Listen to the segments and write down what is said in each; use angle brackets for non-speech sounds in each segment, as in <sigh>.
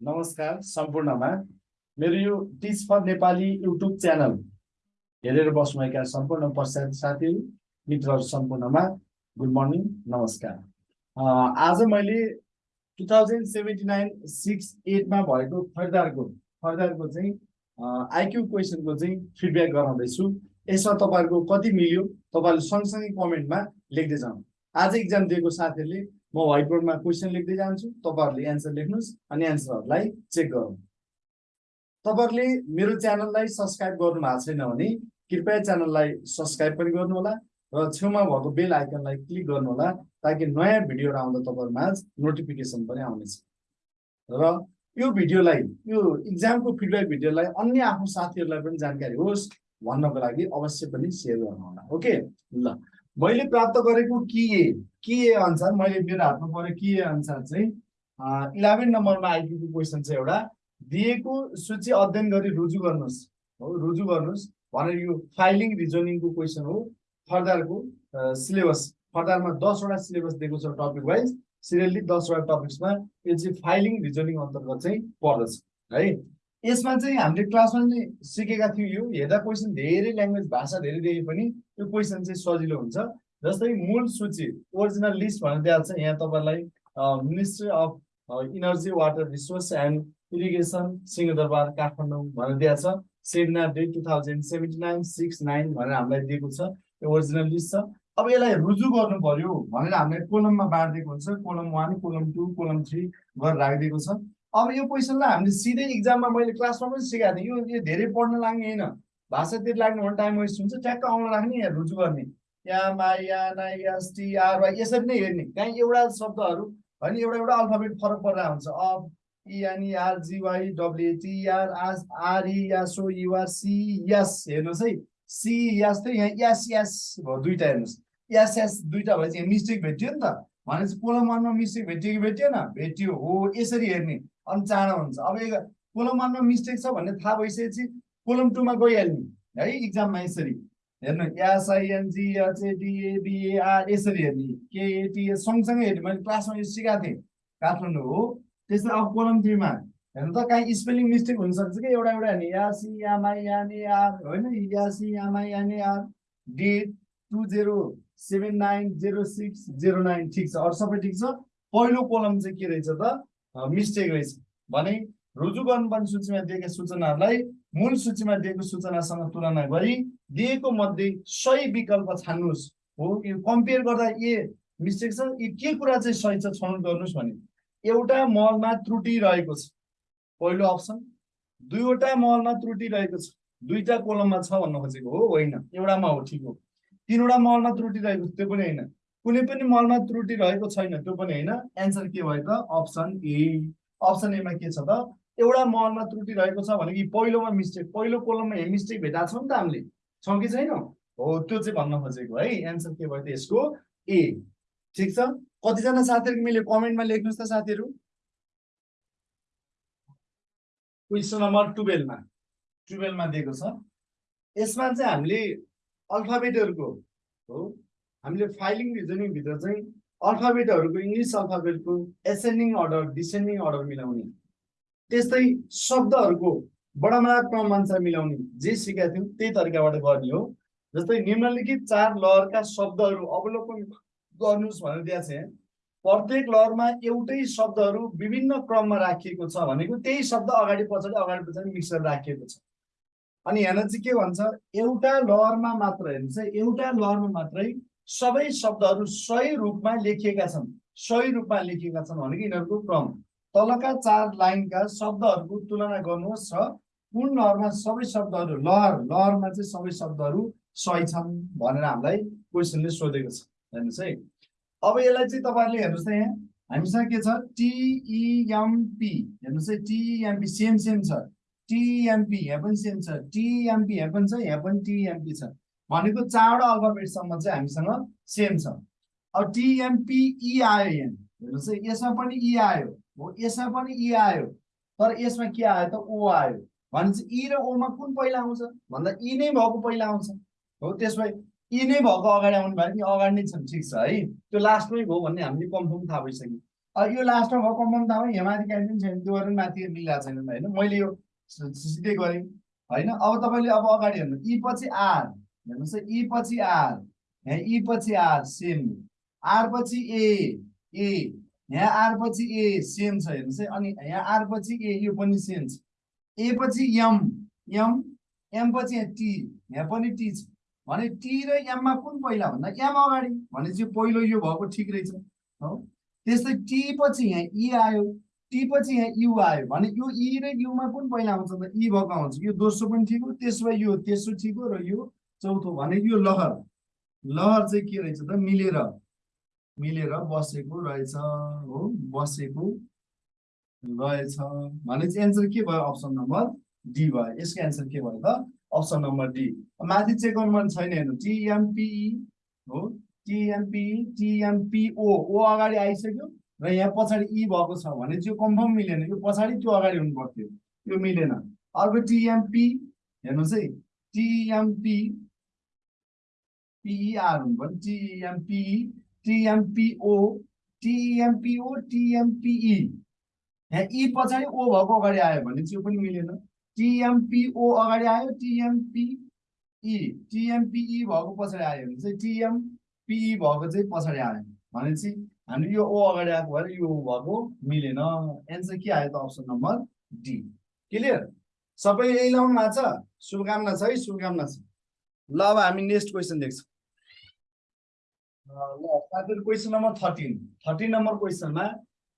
नमस्कार सम्पूर्णमा। मेरो यो teach for Nepali YouTube channel हेरेर बस्नुभएका सम्पूर्ण पश्चात साथीहरू मित्रहरू सम्पूर्णमा गुड मर्निङ नमस्कार। आज मैले two thousand seventy nine six एटमा भएको फर्दारको फर्दारको चाहिँ आइक्यू क्वेसनको चाहिँ फिडब्याक गराउँदैछु। यसमा तपाईँहरूको कति मिल्यो तपाईँहरूले सँगसँगै कमेन्टमा लेख्दै जानु आज इक्जाम दिएको साथीहरूले म व्हाइट बोर्डमा क्वेसन लेख्दै जान्छु तपाईँहरूले एन्सर लेख्नुहोस् अनि एन्सरहरूलाई चेक गरौँ। तपाईँहरूले मेरो च्यानललाई सब्सक्राइब गर्नु भएको छैन भने कृपया च्यानललाई सब्सक्राइब पनि गर्नुहोला र छेउमा भएको बेल आइकनलाई क्लिक गर्नुहोला ताकि नयाँ भिडियोहरू आउँदा तपाईँहरूमा नोटिफिकेसन पनि आउनेछ। र यो भिडियोलाई यो इक्जामको फिडब्याक भिडियोलाई अन्य आफ्नो साथीहरूलाई पनि जानकारी होस् भन्नको लागि अवश्य पनि सेयर गर्नुहोला ओके ल। मैले प्राप्त गरेको कि ए कि अनुसार मैले मेरो हातमा पऱ्यो कि ए अनुसार चाहिँ इलेभेन नम्बरमा आइपुगेको क्वेसन चाहिँ एउटा दिएको सूची अध्ययन गरी रुजु गर्नुहोस्। हो रुजु गर्नुहोस् भनेर यो फाइलिङ रिजनिङको क्वेसन हो फर्दरको सिलेबस फर्दरमा दसवटा सिलेबस दिएको छ टपिक वाइज सिरियली दसवटा टपिक्समा यो चाहिँ फाइलिङ रिजनिङ अन्तर्गत चाहिँ पर्दछ है? यसमा चाहिँ हामीले क्लासमा चाहिँ सिकेका थियौँ। यो हेर्दा क्वेसन धेरै ल्याङ्ग्वेज भाषा धेरै देखे पनि यो क्वेसन चाहिँ सजिलो हुन्छ। जस्तै मूल सूची ओरिजिनल लिस्ट भनेर दिएको छ। यहाँ तपाईँलाई ministry of energy water resource and irrigation Singhadurbar Kathmandu भनेर दिएको छ। Seminar date two thousand seventy nine six nine भनेर हामीलाई दिएको छ। यो ओरिजिनल लिस्ट छ। अब यसलाई रुजु गर्नु पर्यो भनेर हामीलाई कोलममा बाँडिदिएको हुन्छ। Column one column two column three गरेर राखिदिएको छ। अब यो क्वेसनलाई हामीले सिधै इक्जाममा मैले क्लासमा पनि सिकाएको थिएँ। यो यो धेरै पढ्न लाग्ने होइन। भाषातिर लाग्ने भने टाइम वेस्ट हुन्छ। ट्याक्क आउन लाग्ने यहाँ रुजु गर्ने। या मा या ना टी आर वाइ यसरी नै हेर्ने। कहीँ एउटा शब्दहरू होइन एउटा एउटा अल्फाबेट फरक परेर हुन्छ। Of ENE R GY WAT R R RE यासो you're C यस हेर्नुहोस् है। सी चाहिँ यहाँ यस यस भयो दुइटा हेर्नुहोस्। यस यस दुइटा यहाँ मिस्टेक भेटियो नि त। भनेपछि कोलम वानमा मिस्टेक भेटियो कि भेटिएन? भेटियो हो यसरी हेर्ने। अनि चाँडो हुन्छ। अब एक कोलम वानमा मिस्टेक छ भन्ने थाहा भइसकेपछि कोलम टूमा गइहाल्ने। है इक्जाममा यसरी। हेर्नु एसआइएनजी यसरी हेर्ने। केएटी सँगसँगै हेर्ने। मैले क्लासमा यो सिकाएको थिएँ। काठमाडौँ हो। त्यस्तै अब कोलम थ्रीमा। हेर्नु त काहीँ स्पेलिङ मिस्टेक हुनसक्छ कि? एउटा एउटा हेर्ने। यासी आर। होइन यासी date two zero seven nine zero six zero nine ठिक छ। अरू सबै ठिक छ? पहिलो कोलम चाहिँ के रहेछ त? मिस्टेक रहेछ। भने रुजु गर्नुपर्ने सूचीमा दिएका सूचनाहरूलाई मूल सूचीमा दिएको सूचनासँग तुलना गरी दिएको मध्ये सही विकल्प छान्नुहोस्। हो यो कम्पेयर गर्दा ए मिस्टेक छ यो के कुरा चाहिँ सही छ छनौट गर्नुहोस् भने एउटा मलमा त्रुटि रहेको छ। पहिलो अप्सन दुईवटा मलमा त्रुटि रहेको छ। दुईटा कोलममा छ भन्न खोजेको हो होइन? एउटामा हो ठिक हो। तिनवटा मलमा त्रुटि रहेको त्यो पनि होइन। कुनै पनि मलमा त्रुटि रहेको छैन त्यो पनि होइन। एन्सर के भयो त? अप्सन ए अप्सन एमा के छ त? एउटा मलमा त्रुटि रहेको छ भने कि पहिलोमा मिस्टेक पहिलो कोलममा यहाँ मिस्टेक भेटाएको छौँ नि त हामीले। छौँ कि छैनौँ? हो त्यो चाहिँ भन्न खोजेको है। एन्सर के भयो त यसको? ए ठिक छ? कतिजना साथीहरू मिल्यो? कमेन्टमा लेख्नुहोस् त साथीहरू। Question number टुवेल्भमा। टुवेल्भमा दिएको छ। यसमा चाहिँ हामीले अल्फाबेटहरूको हो। हामीले फाइलिङ रिजनिङभित्र चाहिँ अल्फाबेटहरूको इङ्ग्लिस अल्फाबेटको एसेन्डिङ अर्डर डिसेन्डिङ अर्डर मिलाउने। त्यस्तै शब्दहरूको बडामा क्रम अनुसार मिलाउने। जे सिकाएको थियौँ त्यही तरिकाबाट गर्ने हो। जस्तै निम्नलिखित चार लहरका शब्दहरू अवलोकन गर्नुहोस् भनेर दिएको छ। प्रत्येक लहरमा एउटै शब्दहरू विभिन्न क्रममा राखिएको छ भनेको त्यही शब्द अगाडि पछाडि अगाडि पछाडि मिक्स गरेर राखिएको छ। अनि हेर्न चाहिँ के भन्छ एउटा लहरमा मात्र हेर्नुहोस् है एउटा लहरमा मात्रै सबै शब्दहरू सही रूपमा लेखिएका छन्। सही रूपमा लेखिएका छन् भनेको यिनीहरूको क्रम। तलका चार लाइनका शब्दहरूको तुलना गर्नुहोस् र कुन लहरमा सबै शब्दहरू लहर लहरमा चाहिँ सबै शब्दहरू सही छन् भनेर हामीलाई क्वेसनले सोधेको छ। हेर्नुहोस् है। अब यसलाई चाहिँ तपाईँहरूले हेर्नुहोस् त यहाँ। हामीसँग के छ? टिइएमपी हेर्नुहोस् है T E M P same same छ। टिएमपी यहाँ पनि सेम छ टिएमपी यहाँ पनि छ यहाँ पनि टिएमपी छ भनेको चारवटा अल्फाबेटसम्म चाहिँ हामीसँग सेम छ। अब टिएमपी आयो यहाँ। हेर्नुहोस् है यसमा पनि ई आयो। हो यसमा पनि ई आयो। तर यसमा के आयो त? ओ आयो। भनेपछि ई र ओमा कुन पहिला आउँछ? भन्दा ई नै भएको पहिला आउँछ। हो त्यसमा यी नै भएको अगाडि आउनु भयो कि अगाडि नै छन्। ठिक छ है। त्यो लास्टमै भयो भन्ने हामीले कन्फर्म थाहा भइसक्यो। यो लास्टमा भएको कम्पाउन्ड थाहा भयो यहाँ माथि पनि छैन। त्यो गरेर माथि मिलिरहेको छैन। होइन मैले यो सिधै गरेँ। होइन? अब तपाईँले अब अगाडि हेर्नु। ई पछि आर। हेर्नुहोस् है ई पछि आर। यहाँ ई पछि आर सेम आर पछि ए ए। यहाँ आर पछि ए सेम छ। हेर्नुहोस् है अनि यहाँ आर पछि ए यो पनि सेम छ। ए पछि एम एम एम पछि यहाँ टी यहाँ पनि टी छ। भने टी र एममा कुन पहिला भन्दा एम अगाडि? भनेपछि पहिलो यो भएको ठिक रहेछ। हो? त्यस्तै टी पछि यहाँ ई आयो। टी पछि यहाँ यु आयो भने यो ई र युमा कुन पहिला आउँछ त ई भएको आउँछ यो दोस्रो पनि ठिक हो त्यसो भए यो तेस्रो ठिक हो र यो चौथो भने यो लहर। लहर चाहिँ के रहेछ त? मिलेर मिलेर बसेको रहेछ हो बसेको रहेछ। भनेपछि एन्सर के भयो? अप्सन नम्बर डी भयो। यसको एन्सर के भयो त? Option number D. माथि चेक मन छैन हेर्नु। टिएमपिई हो टिएमपिई टिएमपिओ ओ अगाडि आइसक्यो। र यहाँ पछाडि ई भएको छ भने यो कन्फर्म मिलेन यो पछाडि त्यो अगाडि हुनु पर्थ्यो यो मिलेन अर्को टिएमपी हेर्नुहोस् है टिएमपी पिइआर हुनु पर्यो टिएमपी टिएमपिओ टिएमपिओ टिएमपिई यहाँ ई पछाडि ओ भएको अगाडि आयो भने चाहिँ यो पनि मिलेन टिएमपिओ अगाडि आयो टिएमपिई टिएमपिई भएको पछाडि आयो भने चाहिँ टिएमपिई भएको चाहिँ पछाडि आयो भनेपछि हामीले यो ओ अगाडि आएको भएर यो भएको मिलेन एन्सर के आयो त अप्सन नम्बर डी क्लियर सबै यही लाउनु भएको छ? शुभकामना छ है शुभकामना छ। ल अब हामी नेक्स्ट क्वेसन देख्छौँ। ल साथीहरू question number thirteen thirteen number क्वेसनमा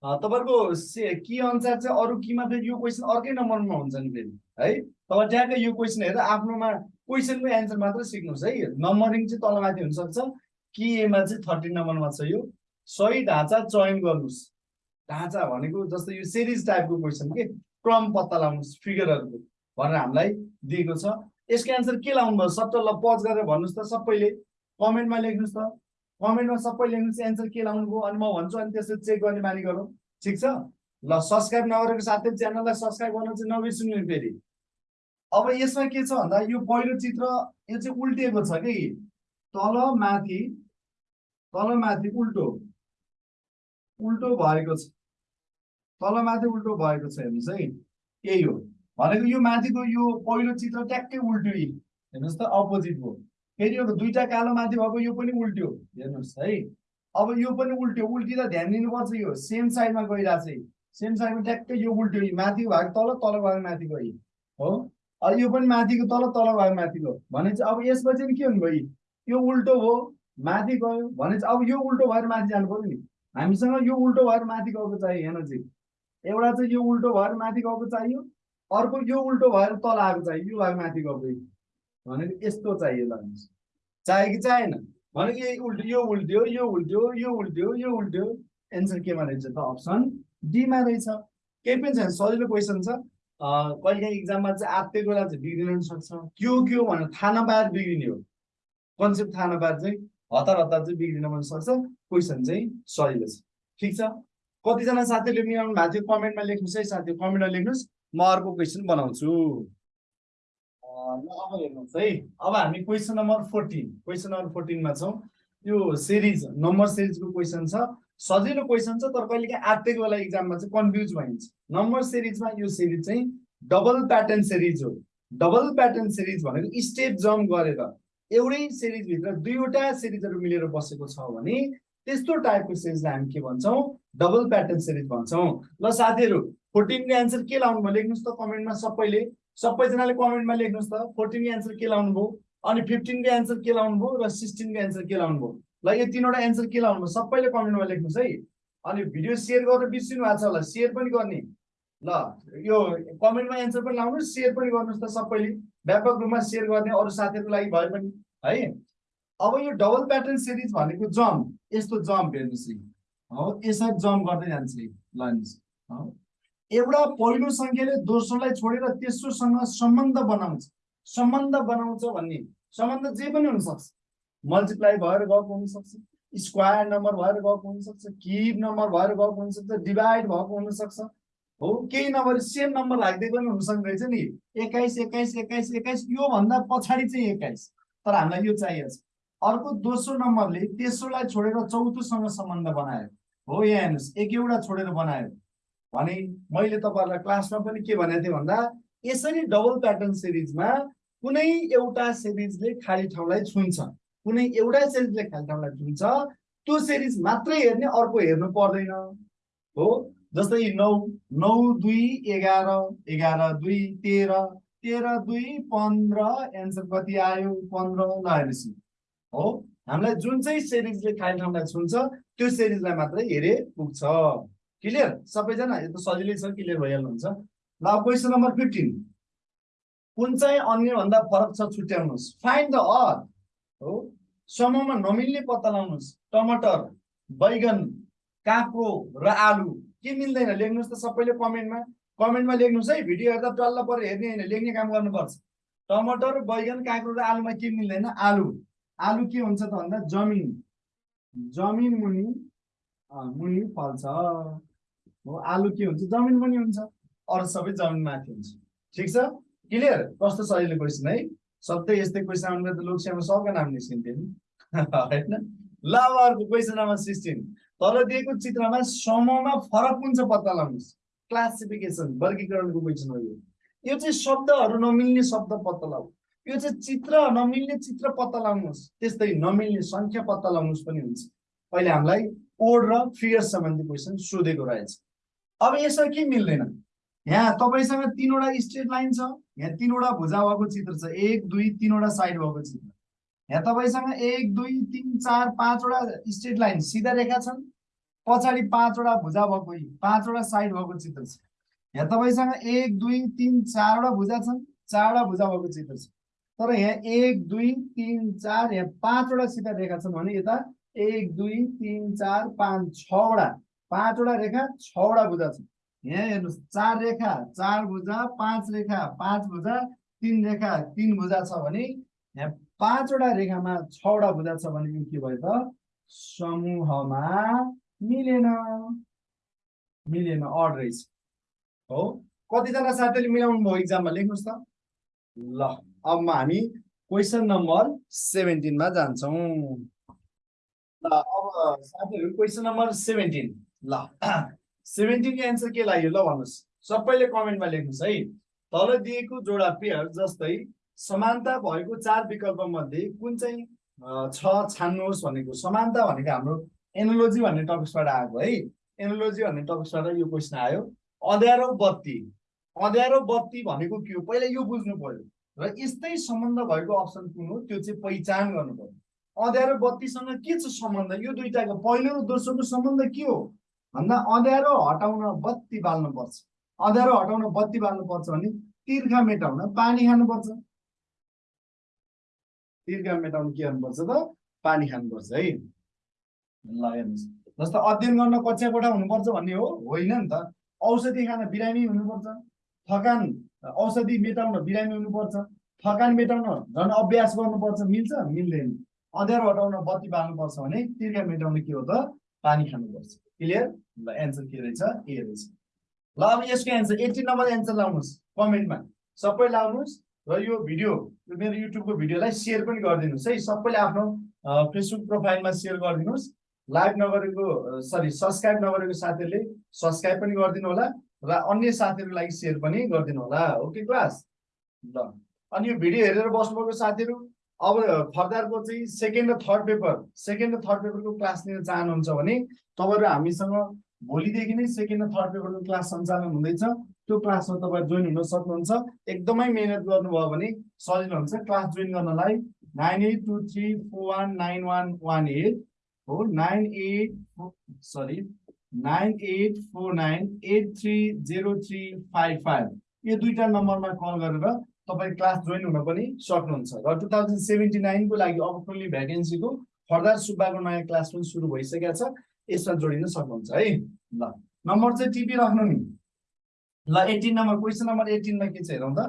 तपाईँहरूको से के अनुसार चाहिँ अरू केमा फेरि यो क्वेसन अर्कै नम्बरमा हुन्छ नि फेरि है? तपाईँ ट्याक्कै यो क्वेसन हेरेर आफ्नोमा क्वेसनको एन्सर मात्रै सिक्नुहोस् है। नम्बरिङ चाहिँ तलमाथि हुनसक्छ। केमा चाहिँ थर्टिन नम्बरमा छ यो? सही ढाँचा चयन गर्नुहोस्। ढाँचा भनेको जस्तो यो सिरिज टाइपको क्वेसन के? क्रम पत्ता लगाउनुहोस् फिगरहरूको भनेर हामीलाई दिएको छ। यसको एन्सर के लाउनु भयो सट्ट ल पज गरेर भन्नुहोस् त सबैले। कमेन्टमा लेख्नुहोस् त। कमेन्टमा सबै लेख्नुहोस् एन्सर के लाउनु भयो अनि म भन्छु अनि त्यसरी चेक गर्ने बानी गरौँ। ठिक छ? ल सब्सक्राइब नगरेको साथै च्यानललाई सब्सक्राइब गर्न चाहिँ नबिर्सिनु फेरि। अब यसमा के छ भन्दा यो पहिलो चित्र यो चाहिँ उल्टिएको छ कि? तल माथि तल माथि उल्टो। उल्टो भएको छ। तल माथि उल्टो भएको छ हेर्नुहोस् है। यही हो। भनेको यो माथिको यो पहिलो चित्र ट्याक्कै उल्ट्यो यी। हेर्नुहोस् त अपोजिट भयो फेरि यो दुईटा कालो माथि भएको यो पनि उल्ट्यो। हेर्नुहोस् है। अब यो पनि उल्ट्यो। उल्टिँदा ध्यान दिनुपर्छ यो। सेम साइडमा गइरहेको छ सेम साइडमा ट्याक्कै यो उल्ट्यो। माथि भएको तल तल भएको माथि गयो हो? अब यो पनि माथिको तल तल भएको माथि गयो। भने चाहिँ अब यसपछि के हुनु भयो यी? उल्टो हो। माथि गयो। भने चाहिँ अब यो उल्टो भएर माथि जानु पर्यो नि। हामीसँग यो उल्टो भएर माथि गएको चाहियो चाहिँ एउटा चाहिँ यो उल्टो भएर माथि गएको चाहियो अर्को यो उल्टो भएर तल आएको चाहियो यो भएर माथि गएको। भनेको यस्तो चाहियो ल। चाहियो कि चाहिएन भनेको यही उल्टो यो उल्ट्यो यो उल्ट्यो यो उल्ट्यो यो उल्ट्यो एन्सर केमा रहेछ त अप्सन डीमा रहेछ। केही पनि छैन सजिलो क्वेसन छ। कहिले काहीँ इक्जाममा चाहिँ आत्तिको बेला चाहिँ बिग्रिन सक्छ। के हो के हो भनेर थाहा नपाएर बिग्रिने हो। कन्सेप्ट थाहा नपाएर चाहिँ हतार हतार चाहिँ बिग्रिन पनि सक्छ। क्वेसन चाहिँ सजिलो छ ठिक छ? कतिजना साथीहरूले मिलाउनु भएको थियो कमेन्टमा लेख्नुहोस् है साथी कमेन्टमा लेख्नुहोस्। म अर्को क्वेसन बनाउँछु। अब हेर्नुहोस् है। अब हामी question number fourteen question number फोर्टिनमा छौँ। यो सिरिज नम्बर सिरिजको क्वेसन छ। सजिलो क्वेसन छ तर कहिले काहीँ आत्तिको बेला इक्जाममा चाहिँ कन्फ्युज भइन्छ। नम्बर सिरिजमा यो सिरिज चाहिँ डबल प्याटर्न सिरिज हो। डबल प्याटर्न सिरिज भनेको स्टेप जम्प गरेर एउटै सिरिजभित्र दुईवटा सिरिजहरू मिलेर बसेको छ भने त्यस्तो टाइपको सिरिजलाई हामी के भन्छौँ? डबल प्याटर्न सिरिज भन्छौँ। ल साथीहरू फोर्टिनको एन्सर के लाउनु भयो लेख्नुहोस् त कमेन्टमा सबैले। सबैजनाले कमेन्टमा लेख्नुहोस् त फोर्टिनको एन्सर के लाउनु भयो अनि फिफ्टिनको एन्सर के लाउनु भयो र सिक्सटिनको एन्सर के लाउनु भयो ल यो तिनवटा एन्सर के लाउनु भयो सबैले कमेन्टमा लेख्नुहोस् है। अनि भिडियो सेयर गरेर बिर्सिनु भएको छ होला। सेयर पनि गर्ने। ल यो कमेन्टमा एन्सर पनि लाउनुहोस् सेयर पनि गर्नुहोस् त सबैले। व्यापक रूपमा सेयर गर्ने अरू साथीहरूको लागि भए पनि है? अब यो डबल प्याटर्न सिरिज भनेको जम्प यस्तो जम्प हेर्नुहोस् है। हो यसरी जम्प गर्दै जान्छ है ल हेर्नुहोस् हो एउटा पहिलो सङ्ख्याले दोस्रोलाई छोडेर तेस्रोसँग सम्बन्ध बनाउँछ। सम्बन्ध बनाउँछ भन्ने। सम्बन्ध जे पनि हुनसक्छ। मल्टिप्लाई भएर गएको हुनसक्छ। स्क्वायर नम्बर भएर गएको हुनसक्छ। किब नम्बर भएर गएको हुनसक्छ। डिभाइड भएको हुनसक्छ। हो केही नम्बर सेम नम्बर राख्दै पनि हुनसक्दो रहेछ नि। एक्काइस एक्काइस एक्काइस एक्काइस योभन्दा पछाडि चाहिँ एक्काइस। तर हामीलाई यो चाहिएको छ। अर्को दोस्रो नम्बरले तेस्रोलाई छोडेर चौथोसँग सम्बन्ध बनायो। हो यहाँ हेर्नुहोस् एक एउटा छोडेर बनायो। भने मैले तपाईँहरूलाई क्लासमा पनि के भनेको थिएँ भन्दा यसरी डबल प्याटर्न सिरिजमा कुनै एउटा सिरिजले खाली ठाउँलाई छुन्छ कुनै एउटा सिरिजले खाली ठाउँलाई छुन्छ त्यो सिरिज मात्रै हेर्ने अर्को हेर्नु पर्दैन। हो जस्तै नौ नौ दुई एघार एघार दुई तेह्र तेह्र दुई पन्ध्र एन्सर कति आयो पन्ध्र ल हेर्नुहोस्। हो? हामीलाई जुन चाहिँ सिरिजले खाली ठाउँलाई छुन्छ त्यो सिरिजलाई मात्रै हेरे पुग्छ। क्लियर सबैजना यो त सजिलै छ क्लियर भइहाल्नुहुन्छ। ल क्वेसन नम्बर फिफ्टिन कुन चाहिँ अन्यभन्दा फरक छ छुट्याउनुहोस्। फाइन्ड द अर हो? समूहमा नमिल्ने पत्ता लगाउनुहोस्। टमाटर बैगन काँक्रो र आलु। के मिल्दैन? लेख्नुहोस् त सबैले कमेन्टमा। कमेन्टमा लेख्नुहोस् है। भिडियो हेर्दा टल्ल परेर हेर्ने होइन। लेख्ने काम गर्नुपर्छ। टमाटर बैगन काँक्रो र आलुमा के मिल्दैन? आलु। आलु के हुन्छ त भन्दा जमिन। जमिन मुनि मुनि फल्छ। हो आलु के हुन्छ? जमिन मुनि हुन्छ। अरू सबै जमिन माथि हुन्छ। ठिक छ? क्लियर कस्तो सजिलो क्वेसन है? सधैँ यस्तै क्वेसन आउनु त लोकसेवामा सबका नाम निस्किन्थ्यो नि। <laughs> होइन? ल अब अर्को क्वेसन नम्बर सिक्सटिन तल दिएको चित्रमा समूहमा फरक कुन छ पत्ता लगाउनुहोस्? क्लासिफिकेसन वर्गीकरणको क्वेसन हो यो चाहिँ शब्दहरू नमिल्ने शब्द पत्ता लगाऊ। यो चाहिँ चित्र नमिल्ने चित्र पत्ता लगाउनुहोस्। त्यस्तै नमिल्ने सङ्ख्या पत्ता लगाउनुहोस् पनि हुन्छ। पहिले हामीलाई कोड र फिगर सम्बन्धी क्वेसन सोधेको रहेछ। अब यसमा के मिल्दैन? यहाँ तपाईँसँग तिनवटा स्ट्रेट लाइन छ। यहाँ तिनवटा भुजा भएको चित्र छ। एक दुई तिनवटा साइड भएको चित्र। यहाँ तपाईँसँग एक दुई तिन चार पाँचवटा स्ट्रेट लाइन सिधा रेखा छन्। पछाडि पाँचवटा भुजा भएको पाँचवटा साइड भएको चित्र छ। यहाँ तपाईँसँग एक दुई तिन चारवटा भुजा छन्। चारवटा भुजा भएको चित्र छ। तर यहाँ एक दुई तिन चार यहाँ पाँचवटा सिधा रेखा छन् भने यता एक दुई तिन चार पाँच छवटा पाँचवटा रेखा छवटा भुजा छ यहाँ हेर्नुहोस् चार रेखा चार भुजा पाँच रेखा पाँच भुजा तिन रेखा तिन भुजा छ भने यहाँ पाँचवटा रेखामा छवटा भुजा छ भने के भयो त? समूहमा मिलेन। मिलेन अड रहेछ। हो? कतिजना साथीले मिलाउनु भयो इक्जाममा लेख्नुहोस् त। ल। अब हामी क्वेसन नम्बर सेभेन्टिनमा जान्छौँ। ल अब साथीहरू क्वेसन नम्बर सेभेन्टिन ल <clears throat> सेभेन्टिनको एन्सर के लाग्यो? ल भन्नुहोस्। सबैले कमेन्टमा लेख्नुहोस् है। तल दिएको जोडा पेयर जस्तै समानता भएको चार विकल्प मध्ये कुन चाहिँ छ छान्नुहोस् भनेको। समानता भनेको हाम्रो एनोलोजी भन्ने टपिक्सबाट आएको है। एनोलोजी भन्ने टपिक्सबाट यो क्वेसन आयो। अँध्यारो बत्ती। अँध्यारो बत्ती भनेको के हो? पहिला यो बुझ्नु पर्यो र यस्तै सम्बन्ध भएको अप्सन कुन हो? त्यो चाहिँ पहिचान गर्नु पर्यो अँध्यारो बत्तीसँग के छ सम्बन्ध? यो दुइटाको पहिलो र दोस्रोको सम्बन्ध के हो? भन्दा अँध्यारो हटाउन बत्ती बाल्नुपर्छ। अँध्यारो हटाउन बत्ती बाल्नुपर्छ भने तिर्खा मेटाउन पानी खानुपर्छ। तिर्खा मेटाउन के गर्नुपर्छ त? पानी खानुपर्छ है। ल हेर्नुहोस्। जस्तो अध्ययन गर्न कक्षा कोठा हुनुपर्छ भन्ने हो? होइन नि त। औषधि खान बिरामी हुनुपर्छ। थकान औषधि मेटाउन बिरामी हुनुपर्छ थकान मेटाउन झन् अभ्यास गर्नुपर्छ मिल्छ मिल्दैन। अँध्यारो हटाउन बत्ती बाल्नुपर्छ भने तिर्खा मेटाउन के हो त? पानी खानुपर्छ। क्लियर ल एन्सर के रहेछ? ए रहेछ। ल अब यसको एन्सर एट्टिन नम्बर एन्सर लाउनुहोस् कमेन्टमा। सबै लाउनुहोस् र यो भिडियो यो मेरो युट्युबको भिडियोलाई सेयर पनि गरिदिनुहोस् है। सबैले आफ्नो फेसबुक प्रोफाइलमा सेयर गरिदिनुहोस्। लाइभ नगरेको सरी सब्सक्राइब नगरेको साथीहरूले सब्सक्राइब पनि गरिदिनु होला। र अन्य साथीहरूको लागि सेयर पनि गरिदिनु होला ओके क्लास ल। अनि यो भिडियो हेरेर बस्नुभएको साथीहरू अब फर्दरको चाहिँ सेकेन्ड र थर्ड पेपर सेकेन्ड र थर्ड पेपरको क्लास लिन चाहनुहुन्छ भने तपाईँहरू हामीसँग भोलिदेखि नै सेकेन्ड र थर्ड पेपरको क्लास सञ्चालन हुँदैछ। त्यो क्लासमा तपाईँ जोइन हुन सक्नुहुन्छ। एकदमै मिहिनेत गर्नुभयो भने सजिलो हुन्छ। क्लास जोइन गर्नलाई nine eight two three four one nine one one eight हो नाइन एट सरी नाइन यो दुईवटा नम्बरमा कल गरेर तपाईँ क्लास जोइन हुन पनि सक्नुहुन्छ। र टु थाउजन्ड सेभेन्टी नाइनको लागि अपर्चुनिटी भ्याकेन्सीको फर्दर सुब्बाको नयाँ क्लास पनि सुरु भइसकेको छ। यसमा जोडिन सक्नुहुन्छ है। ल नम्बर चाहिँ टिपी राख्नु नि। ल एटिन नम्बर क्वेसन नम्बर एटिनमा के छ हेरौँ त।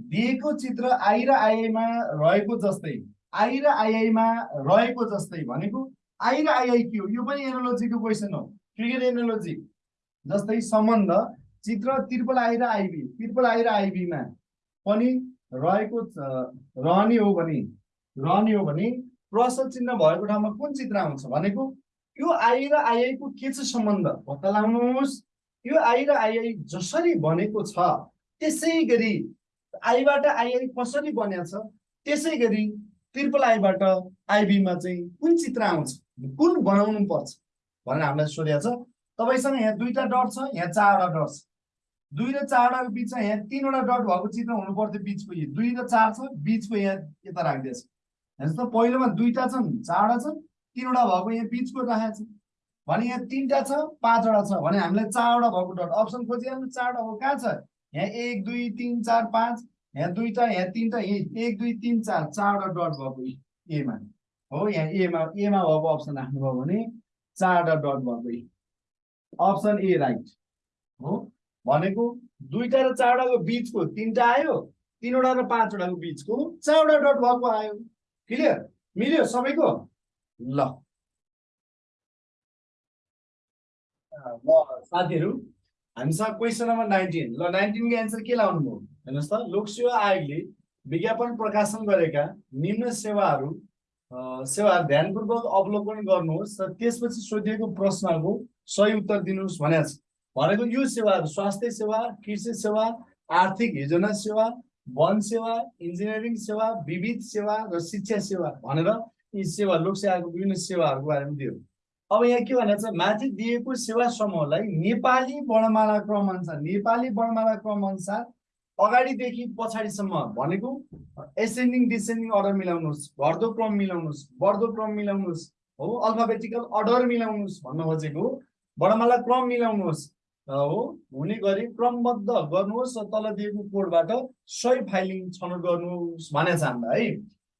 दिएको चित्र आई र आइआईमा रहेको जस्तै आई र आइआईमा रहेको जस्तै भनेको आई र आइआई के हो? यो पनि एनोलोजीको क्वेसन हो। फिगर एनोलोजी जस्तै सम्बन्ध चित्र त्रिपल आई र आइबी। त्रिपल आई र आइबीमा पनि रहेको छ- रहने हो भने रहने हो भने प्रश्न चिन्ह भएको ठाउँमा कुन चित्र आउँछ भनेको यो आई र आइआईको के चाहिँ सम्बन्ध? पत्ता लगाउनुहोस् यो आई र आइआई जसरी बनेको छ त्यसै गरी आईबाट आइआई कसरी बनेको छ त्यसै गरी ट्रिपल आईबाट आइबीमा चाहिँ कुन चित्र आउँछ? कुन बनाउनु पर्छ? भनेर हामीलाई सोधेको छ। तपाईँसँग यहाँ दुईवटा डट छ यहाँ चारवटा डट छ। दुई र चारवटाको बिचमा यहाँ तिनवटा डट भएको चित्र हुनु पर्थ्यो बिचको यो। दुई र चार छ बिचको यहाँ यता राखिदिएछ। हेर्नुहोस् त पहिलोमा दुईवटा छन् चारवटा छन् तिनवटा भएको यहाँ बिचको राखेको छ। भने यहाँ तिनवटा छ पाँचवटा छ भने हामीलाई चारवटा भएको डट। अप्सन खोजिहाल्नु चारवटा हो कहाँ छ? यहाँ एक दुई तिन चार पाँच। यहाँ दुईवटा यहाँ तिनवटा यहाँ एक दुई तिन चार चारवटा डट भएको एमा हो यहाँ एमा एमा भएको अप्सन राख्नुभयो भने चारवटा डट भएको अप्सन ए राइट हो? भनेको दुईवटा र चारवटाको बिचको तिनवटा आयो तिनवटा र पाँचवटाको बिचको चारवटा डट भएको आयो। क्लियर मिल्यो सबैको? ल। साथीहरू हामीसँग क्वेसन नम्बर नाइन्टिन ल नाइन्टिनको एन्सर के लाउनु भयो हेर्नुहोस् त लोकसेवा आयोगले विज्ञापन प्रकाशन गरेका निम्न सेवाहरू सेवाहरू ध्यानपूर्वक अवलोकन गर्नुहोस् र त्यसपछि सोधिएको प्रश्नको सही उत्तर दिनुहोस् भनेको भनेको यो सेवाहरू स्वास्थ्य सेवा कृषि सेवा आर्थिक योजना सेवा वन सेवा इन्जिनियरिङ सेवा विविध सेवा र शिक्षा सेवा भनेर यी सेवा लोकसेवाको विभिन्न सेवाहरूको बारेमा दियो। अब यहाँ के भनेको छ माथि दिएको सेवा समूहलाई नेपाली वर्णमाला क्रम अनुसार नेपाली वर्णमाला क्रम अनुसार अगाडिदेखि पछाडिसम्म भनेको एसेन्डिङ डिसेन्डिङ अर्डर मिलाउनुहोस् घट्दो क्रम मिलाउनुहोस् बढ्दो क्रम मिलाउनुहोस् हो अल्फाबेटिकल अर्डर मिलाउनुहोस् भन्न खोजेको वर्णमाला क्रम मिलाउनुहोस् हो हुने गरी क्रमबद्ध गर्नुहोस् र तल दिएको कोडबाट सही फाइलिङ छनौट गर्नुहोस् भनेको छ हामीलाई है।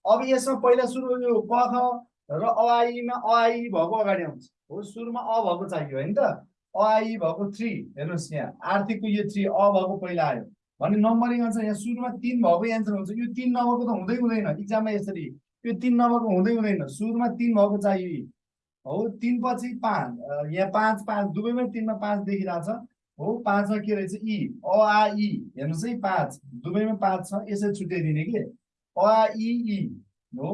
अब यसमा पहिला सुरु यो क ख र अआईमा अआई भएको अगाडि आउँछ। हो सुरुमा अ भएको चाहियो होइन त? अआई भएको थ्री हेर्नुहोस् यहाँ। आर्थिकको यो थ्री अ भएको पहिला आयो। भने नम्बरिङ अनुसार यहाँ सुरुमा तिन भएको एन्सर हुन्छ यो तिन नभएको त हुँदै हुँदैन इक्जाममा यसरी यो तिन नभएको हुँदै हुँदैन सुरुमा तिन भएको चाहियो हो तिन पछि पाँच यहाँ पाँच पाँच दुवैमा तिनमा पाँच छ हो पाँचमा के रहेछ इ अ आ इ हेर्नुहोस् है पाँच दुवैमा पाँच छ यसरी छुट्याइदिने के अ आ इ इ हो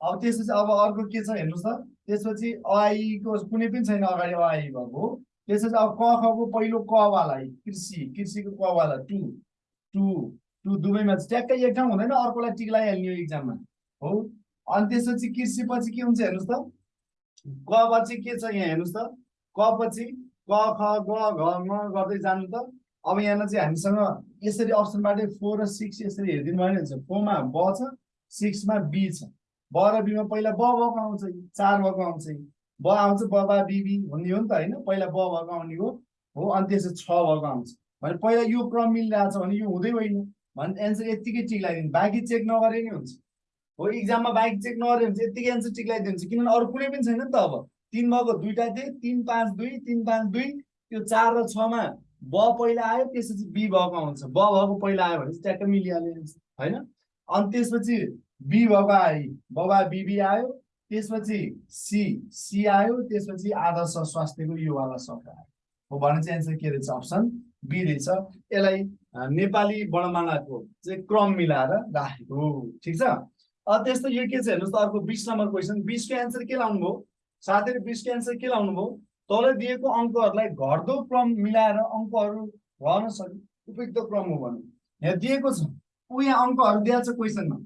अब त्यसपछि अब अर्को के छ हेर्नुहोस् त त्यसपछि अआईको कुनै पनि छैन अगाडि अआई भएको त्यसपछि अब क खको पहिलो कवाला कृषि कृषिको कवाला टु टु टु चाहिँ ट्याक्कै एक ठाउँ हुँदैन अर्कोलाई टिक लगाइहाल्ने इक्जाममा हो? अनि त्यसपछि कृषि पछि के हुन्छ हेर्नुहोस् त? क पछि के छ यहाँ हेर्नुहोस् त? क पछि क ख ग घ म गर्दै जानु त? अब यहाँ चाहिँ हामीसँग यसरी अप्सनबाटै फोर र सिक्स यसरी हेरिदिनु भयो भने हुन्छ। फोरमा ब छ सिक्समा बी छ। ब र बीमा पहिला ब भएको आउँछ चार भएको आउँछ ब आउँछ ब बा बिबी हुने हो नि त होइन? पहिला ब भएको आउने हो। हो? अनि त्यसपछि छ भएको आउँछ। भने पहिला यो क्रम मिलिरहेको छ भने यो हुँदै होइन भने एन्सर यत्तिकै टिक लगाइदिनु बाँकी चेक नगरे नि हुन्छ हो इक्जाममा बाँकी चेक नगरे हुन्छ यत्तिकै एन्सर टिक लगाइदिन्छ किनभने अरू कुनै पनि छैन नि त अब तिन भएको दुईवटा थिए तिन पाँच दुई तिन पाँच दुई त्यो चार र छमा ब पहिला आयो त्यसपछि बी भएको आउँछ ब भएको पहिला आयो भने चाहिँ ट्याक्कै मिलिहाल्यो होइन अनि त्यसपछि बी भएको आयो बबा बिबी आयो त्यसपछि सी सी आयो त्यसपछि आदर्श स्वास्थ्यको योवाला शब्द आयो हो भने चाहिँ एन्सर के रहेछ अप्सन बी रहेछ यसलाई नेपाली वर्णमालाको चाहिँ क्रम मिलाएर राखेको। ठिक छ? त्यस्तो यो के छ हेर्नुहोस् त अर्को बिस नम्बर क्वेसन बिसको एन्सर के लाउनु भयो साथीहरू बिसको एन्सर के लाउनु भयो तल दिएको अङ्कहरूलाई घट्दो क्रम मिलाएर अङ्कहरू रहन सक्ने उपयुक्त क्रम हो भने। यहाँ दिएको छ ऊ यहाँ अङ्कहरू दिएको छ क्वेसनमा।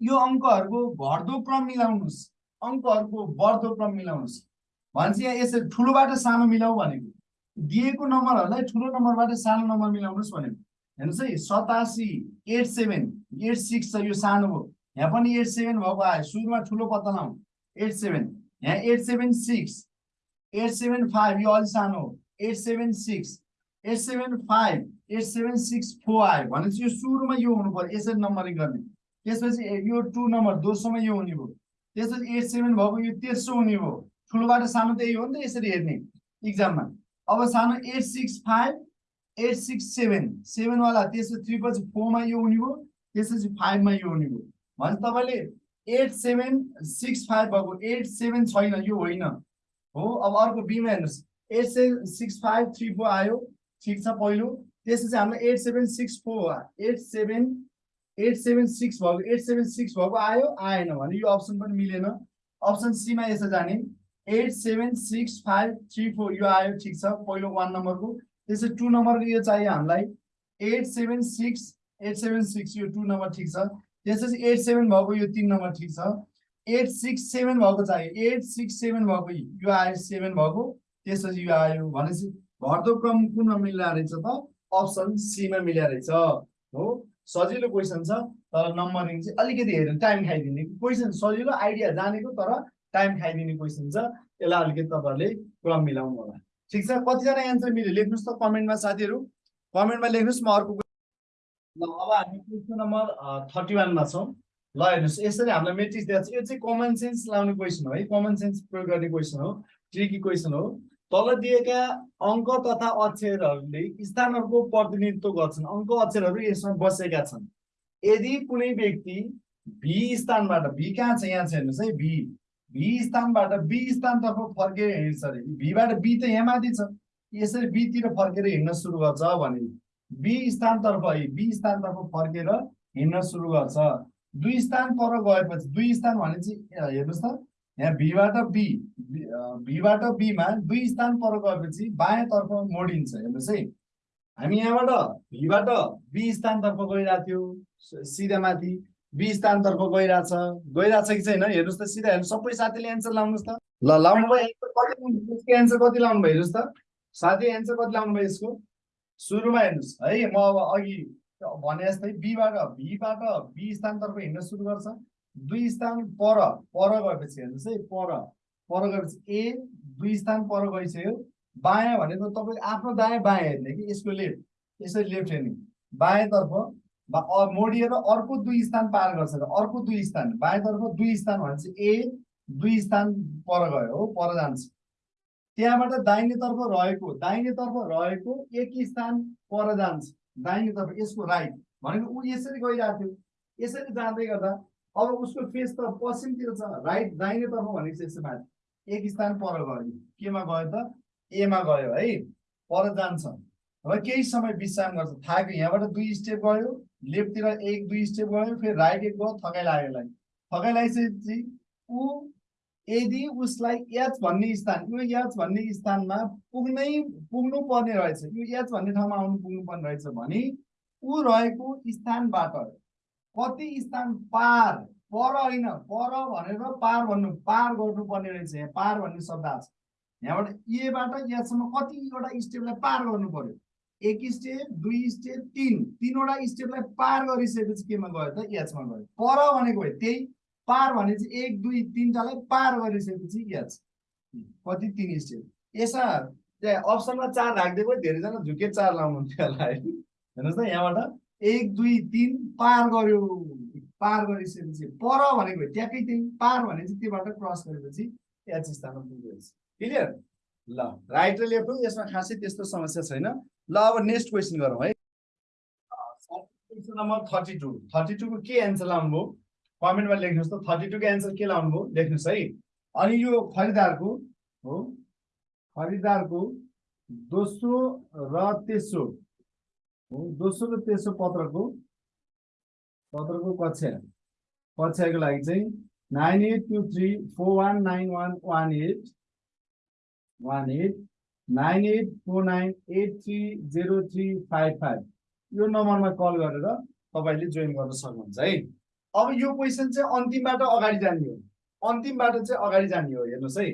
यो अङ्कहरूको घट्दो क्रम मिलाउनुहोस्। अङ्कहरूको बढ्दो क्रम मिलाउनुहोस्। भने चाहिँ यहाँ यसरी ठुलोबाट सानो मिलाऊ भनेको। दिएको नम्बरहरूलाई ठुलो नम्बरबाट सानो नम्बर मिलाउनुहोस् भनेको। हेर्नुहोस् है सतासी एट सेभेन एट सिक्स छ यो सानो हो। यहाँ पनि एट सेभेन भएको आयो। सुरुमा ठुलो पत्ता लाउँ। Eight seven. यहाँ eight seven six eight seven five यो अलिक सानो हो। Eight seven six eight seven five eight seven six four आयो। भनेपछि यो सुरुमा यो हुनु पर्यो यसरी नम्बरिङ गर्ने। त्यसपछि यो टु नम्बर दोस्रोमा यो हुने भयो। त्यसपछि एट सेभेन भएको यो तेस्रो हुने भयो। ठुलोबाट सानो त यही हो नि त यसरी हेर्ने। इक्जाममा। अब सानो eight six five eight six seven. सेभेनवाला त्यसपछि थ्री पछि फोरमा यो हुने भयो त्यसपछि फाइभमा यो हुने भयो। भने तपाईँले एट सेभेन सिक्स फाइभ भएको एट सेभेन छैन यो होइन। हो अब अर्को बिमा हेर्नुहोस्। Eight seven six five three four आयो ठिक छ पहिलो। त्यसपछि हामीलाई eight seven six four eight seven eight seven six भएको एट सेभेन सिक्स भएको आयो आएन भने यो अप्सन पनि मिलेन। अप्सन सीमा यसो जाने। Eight seven six five three four यो आयो ठिक छ पहिलो वान नम्बरको त्यसै टू नम्बरको यो चाहियो हामीलाई। Eight seven six eight seven six यो टू नम्बर ठिक छ। त्यसपछि एट सेभेन भएको यो तिन नम्बर ठिक छ। एट सिक्स सेभेन भएको चाहियो। एट सिक्स सेभेन भएको यो आयो सेभेन भएको। त्यसपछि यो आयो भनेपछि घट्दो क्रम कुनमा मिल्ला रहेछ त? अप्सन सीमा मिल्या रहेछ। हो? सजिलो क्वेसन छ। तर नम्बरिङ चाहिँ अलिकति हेर्नु टाइम खाइदिने। क्वेसन सजिलो आइडिया जानेको तर टाइम खाइदिने क्वेसन छ यसलाई अलिकति तपाईँहरूले क्रम मिलाउनु होला। ठिक छ कतिजना एन्सर मिल्यो? लेख्नुहोस् त कमेन्टमा साथीहरू। कमेन्टमा लेख्नुहोस् म अर्को ल अब हामी क्वेसन नम्बर थर्टी वानमा छौँ। ल हेर्नुहोस् यसरी हामीलाई मेट्रिक्स दिएको छ। यो चाहिँ कमन सेन्स लाउने क्वेसन हो है। कमन सेन्स प्रयोग गर्ने क्वेसन हो। ट्रिकी क्वेसन हो। तल दिएका अङ्क तथा अक्षरहरूले स्थानहरूको प्रतिनिधित्व गर्छन्। अङ्क अक्षरहरू यसमा बसेका छन्। यदि कुनै व्यक्ति भी स्थानबाट भी कहाँ छ? यहाँ छ हेर्नुहोस् है। भी भी स्थानबाट बी स्थानतर्फ फर्केर हिँड्छ अरे। भीबाट बी त यहाँ माथि छ। यसरी बीतिर फर्केर हिँड्न सुरु गर्छ भने बी स्थानतर्फ है बी स्थानतर्फ फर्केर हिँड्न सुरु गर्छ। दुई स्थान पर गएपछि दुई स्थान भने चाहिँ हेर्नुहोस् त यहाँ भीबाट बी भीबाट बीमा दुई स्थान पर गएपछि बायाँतर्फ मोडिन्छ हेर्नुहोस् है। हामी यहाँबाट भीबाट बी स्थानतर्फ गइरहेको थियो सिधा माथि। बी स्थानतर्फ गइरहेछ। गइरहेछ कि छैन? हेर्नुहोस् त सिधा हेर्नु सबै साथीले एन्सर लाउनुहोस् त। ल लाउनु भयो। कति एन्सर कति लाउनु भयो? हेर्नुहोस् त। साथी एन्सर कति लाउनु भयो यसको? सुरुमा हेर्नुहोस्। है म अब अघि भने जस्तै बीबाट भीबाट बी स्थानतर्फ हिँड्न सुरु गर्छ। दुई स्थान पर पर गएपछि हेर्नुहोस् है पर। पर गएपछि ए दुई स्थान पर गइसक्यो। बायाँ भनेको तपाईँको आफ्नो दायाँ बायाँ हेर्ने कि यसको लेफ्ट यसरी लेफ्ट हेर्ने। बायाँतर्फ मोडिएर अर्को दुई स्थान पार गर्छ र अर्को दुई स्थान बायाँतर्फ दुई स्थान भनेपछि ए दुई स्थान पर गयो हो पर जान्छ। त्यहाँबाट दाहिनेतर्फ रहेको दाहिनेतर्फ रहेको एक स्थान पर जान्छ। दाहिनेतर्फ यसको राइट भनेको ऊ यसरी गइरहेको थियो। यसरी जाँदै गर्दा अब उसको फेस त पश्चिमतिर छ राइट दाहिनेतर्फ भनेको यसो माथि एक स्थान पर गयो। केमा गयो त? एमा गयो है। पर जान्छ। र केही समय विश्राम गर्छ। थाकेको यहाँबाट दुई स्टेप गयो लेफ्टतिर एक दुई स्टेप गयो फेरि राइट एक गयो थकाइ लाग्यो यसलाई। थकाइ लगाइसकेपछि ऊ यदि उसलाई एच भन्ने स्थान यो एच भन्ने स्थानमा पुग्नै पुग्नु पर्ने रहेछ। यो एच भन्ने ठाउँमा आउनु पुग्नु पर्ने रहेछ भने ऊ रहेको स्थानबाट कति स्थान पार पर होइन पर भनेर पार भन्नु पार गर्नुपर्ने रहेछ। यहाँ पार भन्ने शब्द छ। यहाँबाट एबाट यहाँसम्म कतिवटा स्टेपलाई पार गर्नु पर्यो? एक स्टेप दुई स्टेप तिन। तिनवटा स्टेपलाई पार गरिसकेपछि केमा गयो त? एचमा गयो। पर भनेको त्यही पार भने चाहिँ एक दुई तिनवटालाई पार गरिसकेपछि एच कति? तिन स्टेप। यसमा त्यहाँ अप्सनमा चार राखिदिएको धेरैजना झुके चार लाउनुहुन्थ्यो होला है। हेर्नुहोस् त यहाँबाट। एक दुई तिन पार गर्यो पार गरिसकेपछि पर भनेको ट्याक्कै त्यही। पार भने चाहिँ त्योबाट क्रस गरेपछि एच स्थानमा रहेछ। क्लियर ल राइट र लेफ्ट हो। यसमा खासै त्यस्तो समस्या छैन। ल अब नेक्स्ट क्वेसन गरौँ है। नम्बर थर्टी टू थर्टी टूको के एन्सर लाउनुभयो? कमेन्टमा लेख्नुहोस् त। थर्टी टूको एन्सर के लाउनुभयो? लेख्नुहोस् है। अनि यो खरिदारको हो खरिदारको दोस्रो र तेस्रो हो दोस्रो र तेस्रो पत्रको पत्रको कक्षा कक्षाको लागि चाहिँ nine eight two three four one nine one one eight one eight nine eight four nine eight three zero three five five. यो नम्बरमा कल गरेर तपाईँले जोइन गर्न सक्नुहुन्छ है। अब यो क्वेसन चाहिँ अन्तिमबाट अगाडि जाने हो। अन्तिमबाट चाहिँ अगाडि जाने हो हेर्नुहोस् है।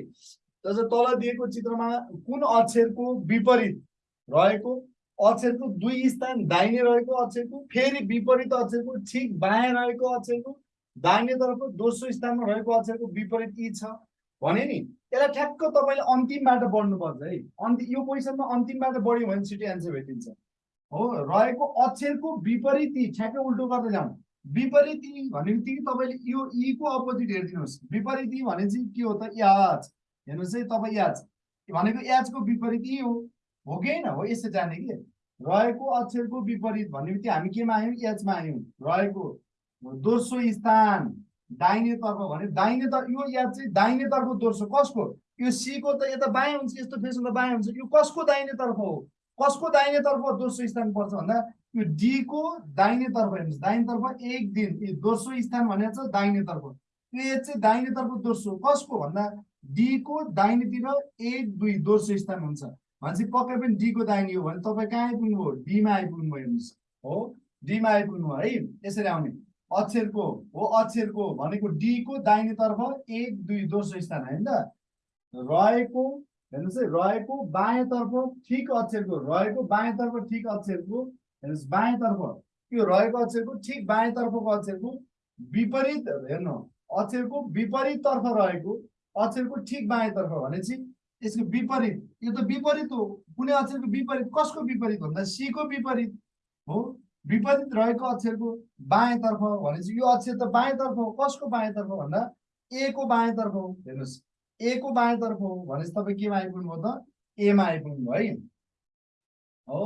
जस्तो तल दिएको चित्रमा कुन अक्षरको विपरीत रहेको? अक्षरको दुई स्थान दाहिने रहेको अक्षरको फेरि विपरीत अक्षरको ठिक बायाँ रहेको अक्षरको दाहिनेतर्फ दोस्रो स्थानमा रहेको अक्षरको विपरीत यी छ। भने नि। यसलाई ठ्याक्क तपाईँले अन्तिमबाट बढ्नुपर्छ है। अन्ति यो क्वेसनमा अन्तिमबाट बढ्यो भने छिटो एन्सर भेटिन्छ। हो रहेको अक्षरको विपरीत ठ्याक्कै उल्टो गर्दै जाउँ। विपरीत भन्ने बित्तिकै तपाईँले यो ईको अपोजिट हेरिदिनुहोस्। विपरीत भने चाहिँ के हो त? याच हेर्नुहोस् है तपाईँ याच भनेको याचको विपरीत यी हो। कि होइन? हो यसो जाने कि। रहेको अक्षरको विपरीत भन्ने बित्तिकै हामी केमा आयौँ? एचमा आयौँ। रहेको दोस्रो स्थान। दाहिनेतर्फ भने दाहिनेतर्फ यो याद चाहिँ दाहिनेतर्फ दोस्रो कसको? यो सीको त यता बायाँ हुन्छ यस्तो फेस हुँदा बायाँ हुन्छ। यो कसको दाहिनेतर्फ हो? कसको दाहिनेतर्फ दोस्रो स्थान पर्छ भन्दा यो डीको दाहिनेतर्फ हेर्नुहोस्। दाहिनेतर्फ एक दिन दोस्रो स्थान भनेको छ दाहिनेतर्फ यो एच चाहिँ दाहिनेतर्फ दोस्रो कसको भन्दा डीको दाहिनेतिर एक दुई दोस्रो स्थान हुन्छ। भनेपछि पक्कै पनि डीको दाहिने हो भने तपाईँ कहाँ आइपुग्नुभयो? डीमा आइपुग्नुभयो हेर्नुहोस्। हो? डीमा आइपुग्नु है? यसरी आउने। अक्षरको हो अक्षरको भनेको डीको दाहिनेतर्फ एक दुई दोस्रो स्थान होइन? त रहेको हेर्नुहोस् है रहेको बायाँतर्फ ठिक अक्षरको रहेको बायाँतर्फ ठिक अक्षरको हेर्नुहोस् बायाँतर्फ यो रहेको अक्षरको ठिक बायाँतर्फको अक्षरको विपरीत हेर्नु अक्षरको विपरीततर्फ रहेको अक्षरको ठिक बायाँतर्फ भनेपछि यसको विपरीत यो त विपरीत हो कुनै अक्षरको विपरीत कसको विपरीत भन्दा सीको विपरीत हो विपरीत रहेको अक्षरको बायाँतर्फ भनेपछि यो अक्षर त बायाँतर्फ हो। कसको बायाँतर्फ भन्दा ए को बायाँतर्फ हो। हेर्नुहोस् ए को बायाँतर्फ हो भनेपछि तपाईँ केमा आइपुग्नु भयो त? एमा आइपुग्नु है। हो?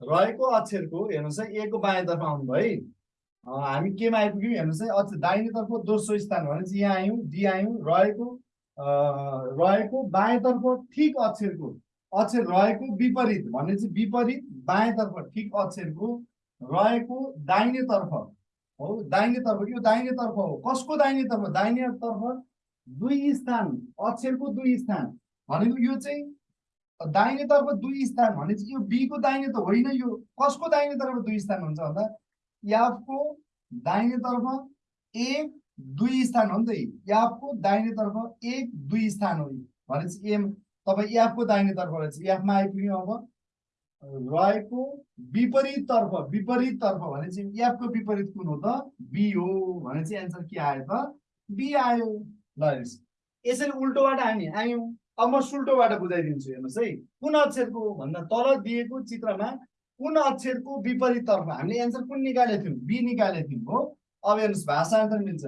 रहेको अक्षरको हेर्नुहोस् है ए को बायाँतर्फ आउनु भयो है। हामी केमा आइपुग्यौँ? हेर्नुहोस् है अक्षर दाहिनेतर्फ दोस्रो स्थान भनेपछि यहाँ आयौँ डी आयौँ रहेको रहेको बायाँतर्फ ठिक अक्षरको अक्षर रहेको विपरीत भनेपछि विपरीत बायाँतर्फ ठिक अक्षरको रहेको दाहिनेतर्फ हो। दाहिनेतर्फ यो दाहिनेतर्फ हो? कसको दाहिनेतर्फ दाहिनेतर्फ दुई स्थान अक्षरको दुई स्थान। भनेको यो चाहिँ दाहिनेतर्फ दुई स्थान भनेपछि यो बीको दाहिने त होइन यो। कसको दाहिनेतर्फ दुई स्थान हुन्छ भन्दा? याफको दाहिनेतर्फ एक दुई स्थान हो नि त याफको दाहिनेतर्फ एक दुई स्थान हो। भनेपछि एम तपाईँ याफको दाहिनेतर्फ रहेछ याफमा आइपुग्यो अब। रहेको विपरीततर्फ विपरीततर्फ भनेपछि याफको विपरीत कुन हो त? बी हो भनेपछि एन्सर के आयो त? बी आयो। ल हेर्नुहोस् यसरी उल्टोबाट हामी आयौँ अब म सुल्टोबाट बुझाइदिन्छु हेर्नुहोस् है। कुन अक्षरको भन्दा तल दिएको चित्रमा कुन अक्षरको विपरीततर्फ? हामीले एन्सर कुन निकालेको थियौँ? बी निकालेको थियौँ हो। अब हेर्नुहोस् भाषान्तरण मिल्छ।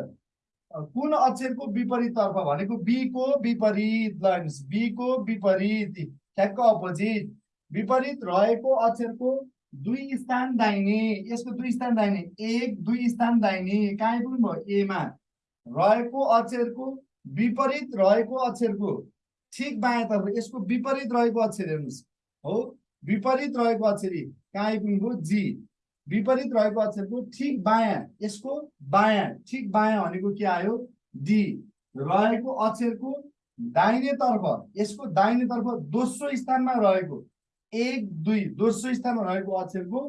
कुन अक्षरको विपरीततर्फ भनेको बीको विपरीत? ल हेर्नुहोस् बीको विपरीत। ठ्याक्क अपोजिट। विपरीत रहेको अक्षरको दुई स्थान दाहिने यसको दुई स्थान दाहिने एक दुई स्थान दाहिने कहाँ आइपुग्नु भयो एमा। रहेको अक्षरको विपरीत रहेको अक्षरको ठिक बायाँतर्फ यसको विपरीत रहेको अक्षर हेर्नुहोस्। हो विपरीत रहेको अक्षर यी। कहाँ आइपुग्नुभयो जी। विपरीत रहेको अक्षरको ठिक बायाँ यसको बायाँ ठिक बायाँ भनेको के आयो? डी। रहेको अक्षरको दाहिनेतर्फ यसको दाहिनेतर्फ दोस्रो स्थानमा रहेको एक दुई दोस्रो स्थानमा रहेको अक्षरको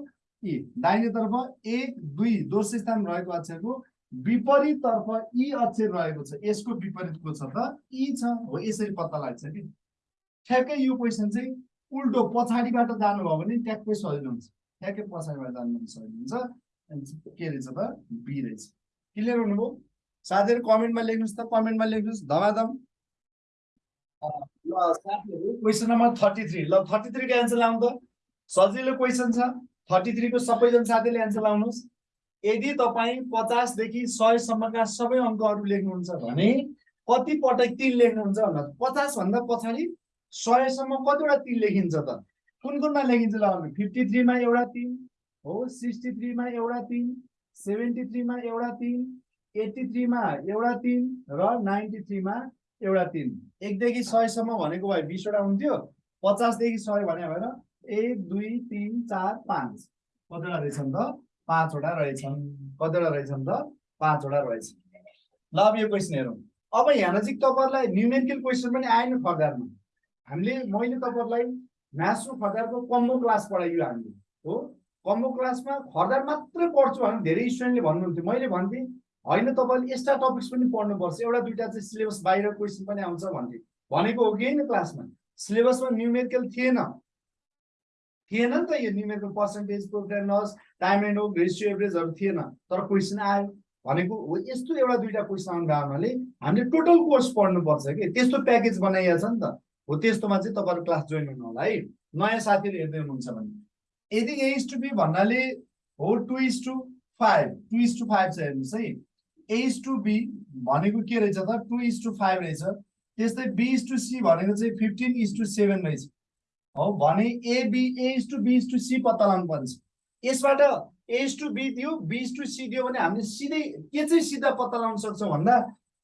ई दाहिनेतर्फ एक दुई दोस्रो स्थानमा रहेको अक्षरको विपरीततर्फ ई अक्षर रहेको छ यसको विपरीत को छ त ई छ हो यसरी पत्ता लाग्छ कि? ठ्याक्कै यो क्वेसन चाहिँ उल्टो पछाडिबाट जानुभयो भने ट्याक्कै सजिलो हुन्छ। ठ्याक्कै पछाडिबाट जानु भने सजिलो हुन्छ। के रहेछ त? बी रहेछ। क्लियर हुनुभयो? साथीहरू कमेन्टमा लेख्नुहोस् त। कमेन्टमा लेख्नुहोस्। धमाधम। ल क्वेसन नम्बर थर्टी थ्री ल थर्टी थ्रीको एन्सर लाउनु त। सजिलो क्वेसन छ। थर्टी थ्रीको सबैजना साथीले एन्सर लाउनुहोस्। यदि तपाईँ पचासदेखि सयसम्मका सबै अङ्कहरू लेख्नुहुन्छ भने कति पटक तिन लेख्नुहुन्छ भन्दा पचासभन्दा पछाडि सयसम्म कतिवटा तिन लेखिन्छ त? कुन कुनमा लेखिन्छ ल फिफ्टी थ्रीमा एउटा तिन हो सिक्सटी थ्रीमा एउटा तिन सेभेन्टी थ्रीमा एउटा तिन एट्टी थ्रीमा एउटा तिन र नाइन्टी थ्रीमा एउटा तिन। एकदेखि सयसम्म भनेको भए बिसवटा हुन्थ्यो। पचासदेखि सय भने भएर एक दुई तिन चार पाँच। कतिवटा रहेछन् त? पाँचवटा रहेछन्। कतिवटा रहेछन् त? पाँचवटा रहेछ। ल अब यो क्वेसन हेरौँ। अब यहाँ चाहिँ तपाईँहरूलाई न्युमेरिकल क्वेसन पनि आएन फर्दरमा। हामीले मैले तपाईँहरूलाई र फर्दरको कम्बो क्लास पढाइयो हामीले। हो? कम्बो क्लासमा फर्दर मात्रै पढ्छु भने धेरै स्टुडेन्टले भन्नुहुन्थ्यो। मैले भन्थेँ होइन तपाईँले एक्स्ट्रा टपिक्स पनि पढ्नुपर्छ। एउटा दुइटा चाहिँ सिलेबस बाहिर क्वेसन पनि आउँछ भन्थे भनेको हो कि होइन क्लासमा सिलेबसमा न्युमेरिकल थिएन। थिएन नि त यो numerical percentage loss time and hope ratio एभरेजहरू थिएन। तर क्वेसन आयो। भनेको हो यस्तो एउटा दुइटा क्वेसन आउनु भएको हामीले टोटल कोर्स पढ्नुपर्छ कि। त्यस्तो प्याकेज बनाइएको छ नि त। हो त्यस्तोमा चाहिँ तपाईँहरू क्लास जोइन हुनु होला है। नयाँ साथीहरू हेर्दै हुनुहुन्छ भने। यदि ए टु बी भन्नाले हो two is to five two is to five छ हेर्नुहोस् है। ए इस टु बी भनेको के रहेछ त? टु इस टु फाइभ रहेछ। त्यस्तै बी इस टु सी भनेको चाहिँ फिफ्टिन इस टु सेभेन रहेछ। हो भने AB A is to B is to C पत्ता लगाउनु पर्छ यसबाट ए इस टु बी दियो बी इस टु सी दियो भने हामीले सिधै के चाहिँ सिधा पत्ता लगाउन सक्छौँ भन्दा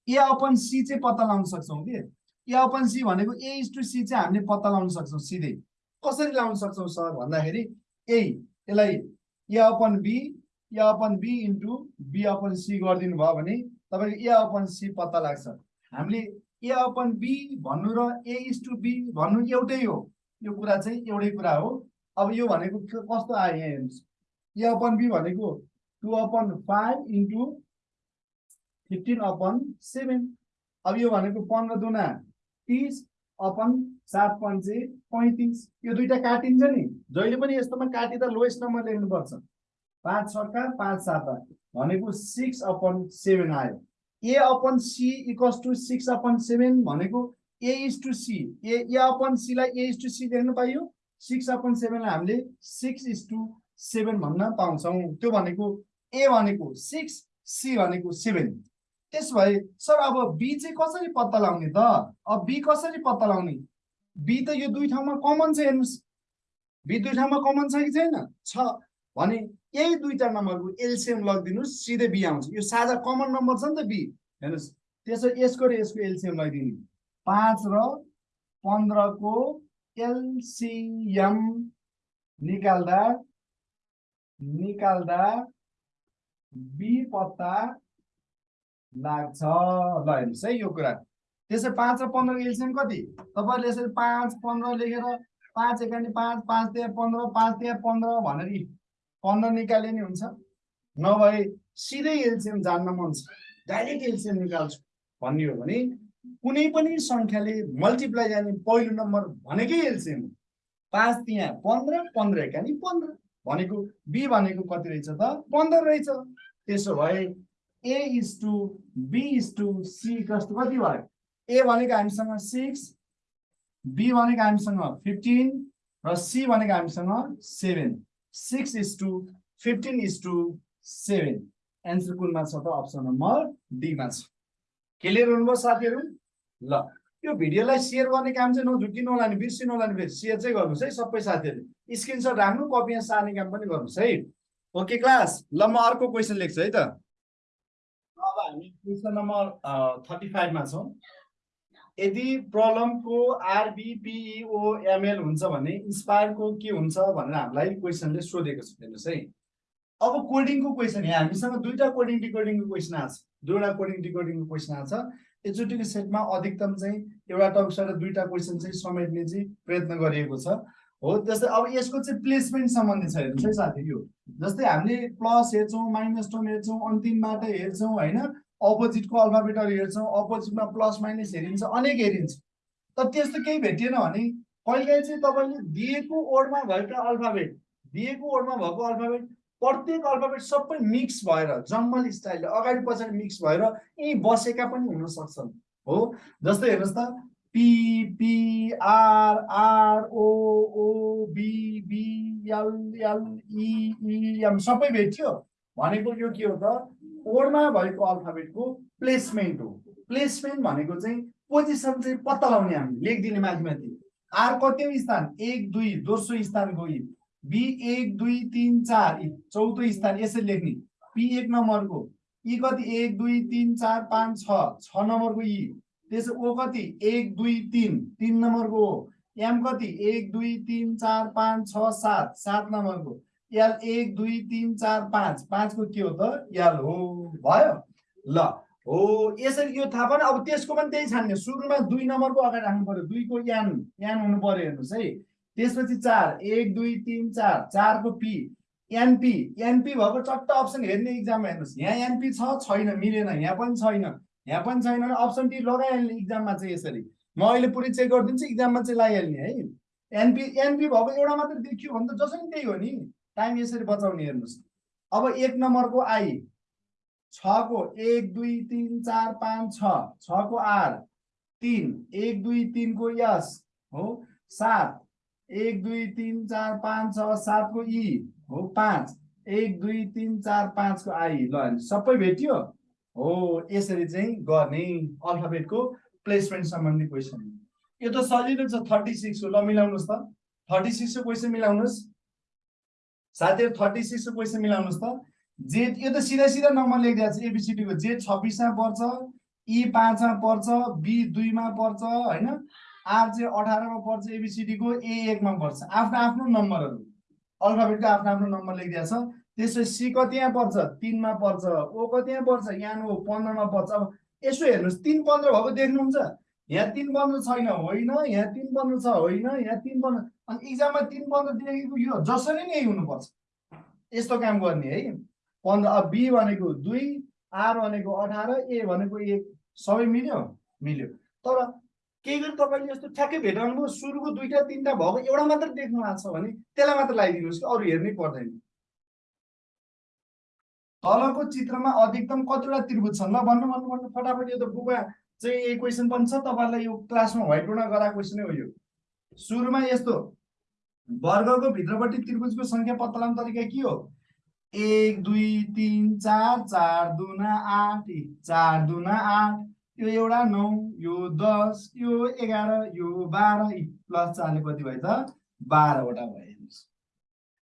ए अपन सी चाहिँ पत्ता लगाउन सक्छौँ कि? ए अपन सी भनेको ए इस टु सी चाहिँ हामीले पत्ता लगाउन सक्छौँ सिधै। कसरी लगाउन सक्छौँ सर भन्दाखेरि यही यसलाई A upon B A upon B into B upon C गरिदिनु भयो भने तपाईँको ए अपन सी पत्ता लाग्छ। हामीले ए अपन बी भन्नु र ए इज टु बी भन्नु एउटै हो। यो कुरा चाहिँ एउटै कुरा हो। अब यो भनेको कस्तो आयो यहाँ हेर्नुहोस्। ए अपन बी भनेको two upon five into fifteen upon seven अब यो भनेको पन्ध्र दुना तिस अपन सात पन्चे पैँतिस। यो दुइटा काटिन्छ नि। जहिले पनि यस्तोमा काटिँदा लोएस्ट नम्बर लेख्नुपर्छ पाँच छक्का पाँच साता भनेको सिक्स अपन सेभेन आयो। A upon C equals to six upon seven भनेको A is to C A A upon सीलाई A is to C लेख्न पाइयो। सिक्स अपन सेभेनलाई हामीले सिक्स इज टु सेभेन भन्न पाउँछौँ। त्यो भनेको ए भनेको सिक्स सी भनेको सेभेन त्यसो भए सर अब बी चाहिँ कसरी पत्ता लगाउने त? अब बी कसरी पत्ता लगाउने? बी त यो दुई ठाउँमा कमन छ हेर्नुहोस्। बी दुई ठाउँमा कमन छ कि छैन? छ। भने यही दुईटा नम्बरको एलसिएम लगिदिनुहोस् सिधै बी आउँछ यो साझा कमन नम्बर छ नि त बी हेर्नुहोस् त्यसो यसको र यसको एलसिएम लगाइदिने पाँच र पन्ध्रको एलसिएम निकाल्दा निकाल्दा बी पत्ता लाग्छ ल हेर्नुहोस् है यो कुरा त्यसै पाँच र पन्ध्रको एलसिएम कति तपाईँहरूले यसरी पाँच पन्ध्र लेखेर पाँच एकानी पाँच पाँच त्यहाँ पन्ध्र पाँच त्यहाँ पन्ध्र भनेर पन्ध्र निकाले नि हुन्छ। नभए सिधै एलसिएम जान्न मन छ। डाइरेक्ट एलसिएम निकाल्छु भन्ने हो भने कुनै पनि सङ्ख्याले मल्टिप्लाई जाने पहिलो नम्बर भनेकै एलसिएम हो। पाँच त्यहाँ पन्ध्र पन्ध्र एकानी पन्ध्र भनेको बी भनेको कति रहेछ त? पन्ध्र रहेछ। त्यसो भए A is to B is to C कस्तो कति भयो? ए भनेको हामीसँग सिक्स बी भनेको हामीसँग फिफ्टिन र सी भनेको हामीसँग seven six is to fifteen is to seven answer कुनमा छ त अप्सन नम्बर डीमा छ क्लियर हुनुभयो साथीहरू? ल। यो भिडियोलाई सेयर गर्ने काम चाहिँ नझुक्किनु होला नि बिर्सिनु होला नि फेरि। सेयर चाहिँ गर्नुहोस् है सबै साथीहरूले स्क्रिनसट राख्नु कपी सार्ने काम पनि गर्नुहोस् है। ओके क्लास ल म अर्को क्वेसन लेख्छु है त। अब हामी क्वेसन नम्बर थर्टी फाइभमा छौँ। यदि प्रलमको आरबिपिओएमएल हुन्छ भने इन्सपायरको के हुन्छ भनेर हामीलाई क्वेसनले सोधेको छ हेर्नुहोस् है। अब कोडिङको क्वेसन यहाँ हामीसँग दुईवटा कोडिङ डिकोडिङको क्वेसन आएको छ। दुईवटा कोडिङ डिकोडिङको क्वेसन आएको छ। एकचोटिको सेटमा अधिकतम चाहिँ एउटा टक्सबाट दुईवटा क्वेसन चाहिँ समेट्ने चाहिँ प्रयत्न गरिएको छ। हो जस्तै अब यसको चाहिँ प्लेसमेन्ट सम्बन्धी छ हेर्नुहोस् है साथी यो। जस्तै हामीले प्लस हेर्छौँ माइनस टर्म हेर्छौँ अन्तिमबाट हेर्छौँ होइन? अपोजिटको अल्फाबेटहरू हेर्छौँ अपोजिटमा प्लस माइनस हेरिन्छ अनेक हेरिन्छ। तर त्यस्तो केही भेटिएन भने कहिलेकाहीँ चाहिँ तपाईँले दिएको ओडमा भएका अल्फाबेट दिएको ओडमा भएको अल्फाबेट प्रत्येक अल्फाबेट सबै मिक्स भएर जम्मल स्टाइलले अगाडि पछाडि मिक्स भएर यहीँ बसेका पनि हुन सक्छन्। हो जस्तै हेर्नुहोस् त P P R R O O B B L L E M सबै भेट्यो। भनेको यो के हो त? ओडमा भएको अल्फाबेटको प्लेसमेन्ट हो। प्लेसमेन्ट भनेको चाहिँ पोजिसन चाहिँ पत्ता लगाउने हामी लेखिदिने माथि माथि आर कति स्थान एक दुई दोस्रो स्थान गयो बी एक दुई तिन चार चौथो स्थान यसरी लेख्ने। पी एक नम्बरको। यी कति? एक दुई तिन चार पाँच छ। छ नम्बरको यी त्यसो ओ कति? एक दुई तिन। तिन नम्बरको हो एम कति? एक दुई तिन चार पाँच छ सात। सात नम्बरको। एल एक दुई तिन चार पाँच। पाँचको के हो त? एल हो भयो। ल हो यसरी यो थाहा पनि अब त्यसको पनि त्यही छान्ने। सुरुमा दुई नम्बरको अगाडि राख्नु पर्यो दुईको यान यान हुनु पर्यो हेर्नुहोस् है। त्यसपछि चार। एक दुई तिन चार। चारको पी। एनपी। एनपी भएको चट्ट अप्सन हेर्ने इक्जाममा हेर्नुहोस्। यहाँ एनपी छ छैन मिलेन। यहाँ पनि छैन। यहाँ पनि छैन। अप्सन टी लगाइहाल्ने इक्जाममा चाहिँ यसरी। म अहिले पुरै चेक गरिदिन्छु। इक्जाममा चाहिँ लगाइहाल्ने है। एनपी एनपी भएको एउटा मात्रै देखियो भने त जसो पनि त्यही हो नि। टाइम यसरी बचाउने हेर्नुहोस्। अब एक नम्बरको आई। छको एक दुई तिन चार पाँच छ। छको आर। तिन। एक दुई तिनको यस। हो। सात। एक दुई तिन चार पाँच छ। सातको ई। हो। पाँच। एक दुई तिन चार पाँचको आई। ल सबै भेटियो? हो यसरी चाहिँ गर्ने अल्फाबेटको प्लेसमेन्ट सम्बन्धी क्वेसन यो त सजिलो छ थर्टी सिक्स हो। ल मिलाउनुहोस् त। थर्टी सिक्सको क्वेसन मिलाउनुहोस्। साथीहरू थर्टी सिक्सको क्वेसन मिलाउनुहोस् त। जे यो त सिधा सिधा नम्बर लेखिदिएको छ एबिसिडीको जे छब्बिसमा पर्छ ई पाँचमा पर्छ बी दुईमा पर्छ होइन? आर चाहिँ अठारमा पर्छ एबिसिडीको ए एकमा पर्छ। आफ्नो आफ्नो नम्बरहरू। अल्फाबेटको आफ्नो आफ्नो नम्बर लेखिदिएको छ। त्यसपछि सी कति यहाँ पर्छ? तिनमा पर्छ। ओ कति यहाँ पर्छ? यहाँ हो पन्ध्रमा पर्छ। अब यसो हेर्नुहोस् तिन पन्ध्र भएको देख्नुहुन्छ। यहाँ तिन बन्द छैन होइन। यहाँ तिन बन्द छ होइन। यहाँ तिन बन्द अनि इक्जाममा तिन बन्द दिएको यो जसरी नै हुनुपर्छ यस्तो काम गर्ने है। पन्ध्र अब बी भनेको दुई आर भनेको अठार ए भनेको एक सबै मिल्यो? मिल्यो। तर केही गरी तपाईँले यस्तो ठ्याक्कै भेटाउनु भयो सुरुको दुईवटा तिनवटा भएको एउटा मात्र देख्नु भएको छ भने त्यसलाई मात्र लगाइदिनुहोस् कि अरू हेर्नै पर्दैन। तलको चित्रमा अधिकतम कतिवटा त्रिभुज छन्? ल भन्नु भन्नु भन्नु। फटाफट यो त बुकमा चाहिँ यही क्वेसन पनि छ। तपाईँलाई यो क्लासमा व्हाइट बोर्डमा गराएको क्वेसनै हो यो। सुरुमा यस्तो। वर्गको भित्रपट्टि त्रिभुजको सङ्ख्या पत्ता लगाउने तरिका के हो? एक दुई तिन चार चार दुना आठ चार दुना आठ यो एउटा नौ यो दस यो एघार यो बाह्र प्लस चारले कति भयो त बाह्रवटा भयो हेर्नुहोस्।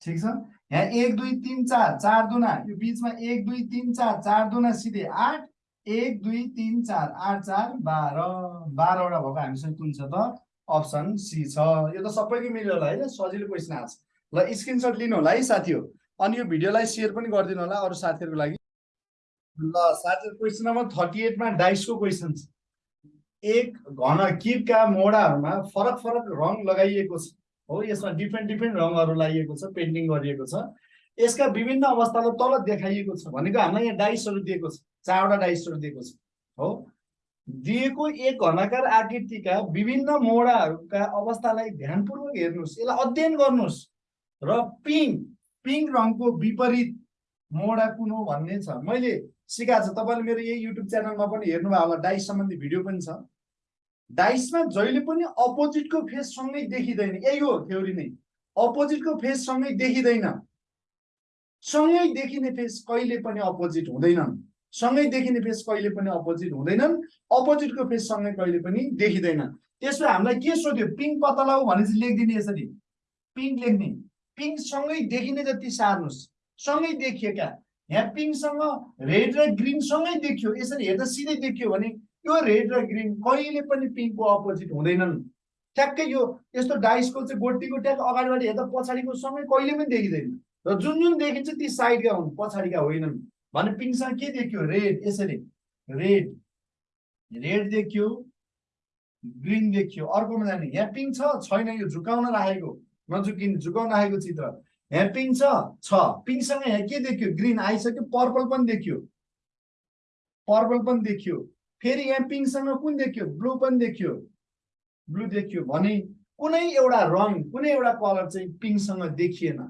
ठिक छ? यहाँ एक दुई तिन चार चार दुना यो बिचमा एक दुई तिन चार चार दुना सिधै आठ एक दुई तिन चार आठ चार बाह्र। बाह्रवटा भएको हामीसँग कुन छ त? अप्सन सी छ यो त सबैको मिल्यो होला होइन सजिलो क्वेसन आएको छ। ल स्क्रिनसट लिनु होला है साथी हो अनि यो भिडियोलाई सेयर पनि गरिदिनु होला अरू साथीहरूको लागि। ल साथी क्वेसन नम्बर थर्टी एटमा डाइसको क्वेसन छ। एक घन किपका मोडाहरूमा फरक फरक रङ लगाइएको छ। हो यसमा डिफ्रेन्ट डिफ्रेन्ट रङहरू लगाइएको छ पेन्टिङ गरिएको छ। यसका विभिन्न अवस्थालाई तल देखाइएको छ भनेको हामीलाई यहाँ डाइसहरू दिएको छ। चारवटा डाइसहरू दिएको छ। हो दिएको एक घनाकार आकृतिका विभिन्न मोडाहरूका अवस्थालाई ध्यानपूर्वक हेर्नुहोस्। यसलाई अध्ययन गर्नुहोस्। र पिङ्क पिङ्क रङको विपरीत मोडा कुन हो भन्ने छ। मैले सिकाएको छ। तपाईँले मेरो यही युट्युब च्यानलमा पनि हेर्नुभयो होला। डाइस सम्बन्धी भिडियो पनि छ। डाइसमा जहिले पनि अपोजिटको फेस सँगै देखिँदैन। यही हो थ्योरी नै। अपोजिटको फेस सँगै देखिँदैन। सँगै देखिने फेस कहिले पनि अपोजिट हुँदैनन्। सँगै देखिने फेस कहिले पनि अपोजिट हुँदैनन् अपोजिटको फेस सँगै कहिले पनि देखिँदैन त्यसमा हामीलाई के सोध्यो? पिङ्क पत्ता भने चाहिँ लेखिदिने यसरी। पिङ्क लेख्ने। पिङ्क सँगै देखिने जति सार्नुहोस्। सँगै देखिएका। यहाँ पिङ्कसँग रेड र ग्रिन सँगै देखियो। यसरी हेर्दा सिधै देखियो भने यो रेड र ग्रिन कहिले पनि पिङ्कको अपोजिट हुँदैनन्। ठ्याक्कै यो यस्तो डाइसको चाहिँ गोटीको ट्याक अगाडिबाट हेर्दा पछाडिको सँगै कहिले पनि देखिँदैन। र जुन जुन देखिन्छ ती साइडका हुन् पछाडिका होइनन्। भने पिङ्कसँग के देखियो रेड यसरी रेड रेड देखियो ग्रिन देखियो अर्कोमा जाने यहाँ पिङ्क छ छैन यो झुकाउन राखेको नझुकिने झुकाउन राखेको चित्र यहाँ पिङ्क छ पिङ्कसँग यहाँ के देखियो ग्रिन आइसक्यो पर्पल पनि देखियो पर्पल पनि देखियो फेरि यहाँ पिङ्कसँग कुन देखियो ब्लू पनि देखियो ब्लू देखियो भने कुनै एउटा रङ कुनै एउटा कलर चाहिँ पिङ्कसँग देखिएन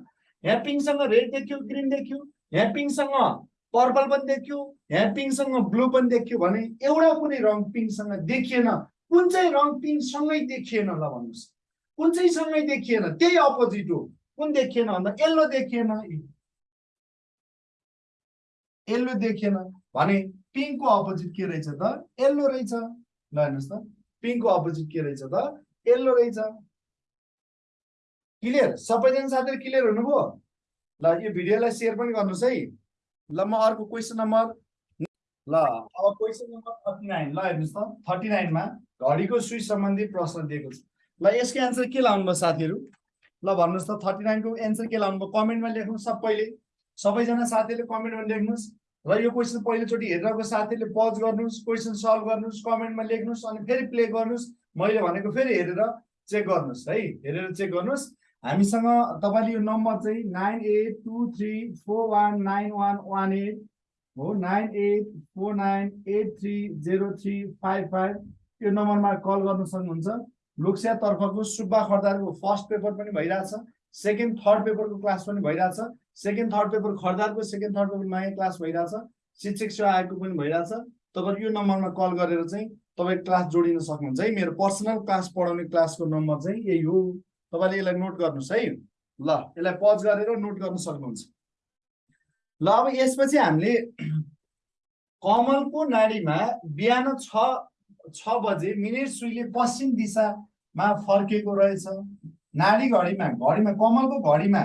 यहाँ पिङ्कसँग रेड देखियो ग्रिन देखियो यहाँ पिङ्कसँग पर्पल पनि देखियो यहाँ पिङ्कसँग ब्लू पनि देखियो भने एउटा कुनै रङ पिङ्कसँग देखिएन कुन चाहिँ रङ पिङ्कसँगै देखिएन ल भन्नुहोस्। कुन चाहिँ सँगै देखिएन? त्यही अपोजिट हो। कुन देखिएन भन्दा येल्लो देखिएन। येल्लो देखिएन भने पिङ्कको अपोजिट के रहेछ त? येल्लो रहेछ। ल हेर्नुहोस् त पिङ्कको अपोजिट के रहेछ त? येल्लो रहेछ। क्लियर? सबैजना साथीहरू क्लियर हुनुभयो? ल यो भिडियोलाई सेयर पनि गर्नुहोस् है। ल म अर्को क्वेसन नम्बर ल अब क्वेसन नम्बर थर्टी नाइन ल हेर्नुहोस् त। थर्टी नाइनमा घडीको स्विच सम्बन्धी प्रश्न दिएको छ। ल यसको एन्सर के लाउनु भयो साथीहरू? ल भन्नुहोस् त थर्टी नाइनको एन्सर के लाउनु भयो कमेन्टमा लेख्नुहोस् सबैले। सबैजना साथीहरूले कमेन्टमा लेख्नुहोस्। र यो क्वेसन पहिलोचोटि हेरिरहेको साथीहरूले पज गर्नुहोस् क्वेसन सल्भ गर्नुहोस् कमेन्टमा लेख्नुहोस् अनि फेरि प्ले गर्नुहोस्। मैले भनेको फेरि हेरेर चेक गर्नुहोस् है। हेरेर चेक गर्नुहोस्। हामीसँग तपाईँले यो नम्बर चाहिँ nine eight two three four one nine one one eight हो nine eight four nine eight three zero three five five यो नम्बरमा कल गर्न सक्नुहुन्छ। लोकसिया तर्फको सुब्बा खर्दारको फर्स्ट पेपर पनि भइरहेछ सेकेन्ड थर्ड पेपरको क्लास पनि भइरहेछ सेकेन्ड थर्ड पेपर खर्दारको सेकेन्ड थर्ड पेपर नयाँ क्लास भइरहेछ शिक्षक सेवा आयोगको पनि भइरहेछ। तपाईँहरू यो नम्बरमा कल गरेर चाहिँ तपाईँ क्लास जोडिन सक्नुहुन्छ है। मेरो पर्सनल क्लास पढाउने क्लासको नम्बर चाहिँ यही हो। तपाईँले यसलाई नोट गर्नुहोस् है। ल यसलाई पज गरेर नोट गर्न सक्नुहुन्छ। ल अब यसपछि हामीले कमलको नाडीमा बिहान छ छ बजे मिनेट सुईले पश्चिम दिशामा फर्केको रहेछ। नाडी घडीमा घडीमा कमलको घडीमा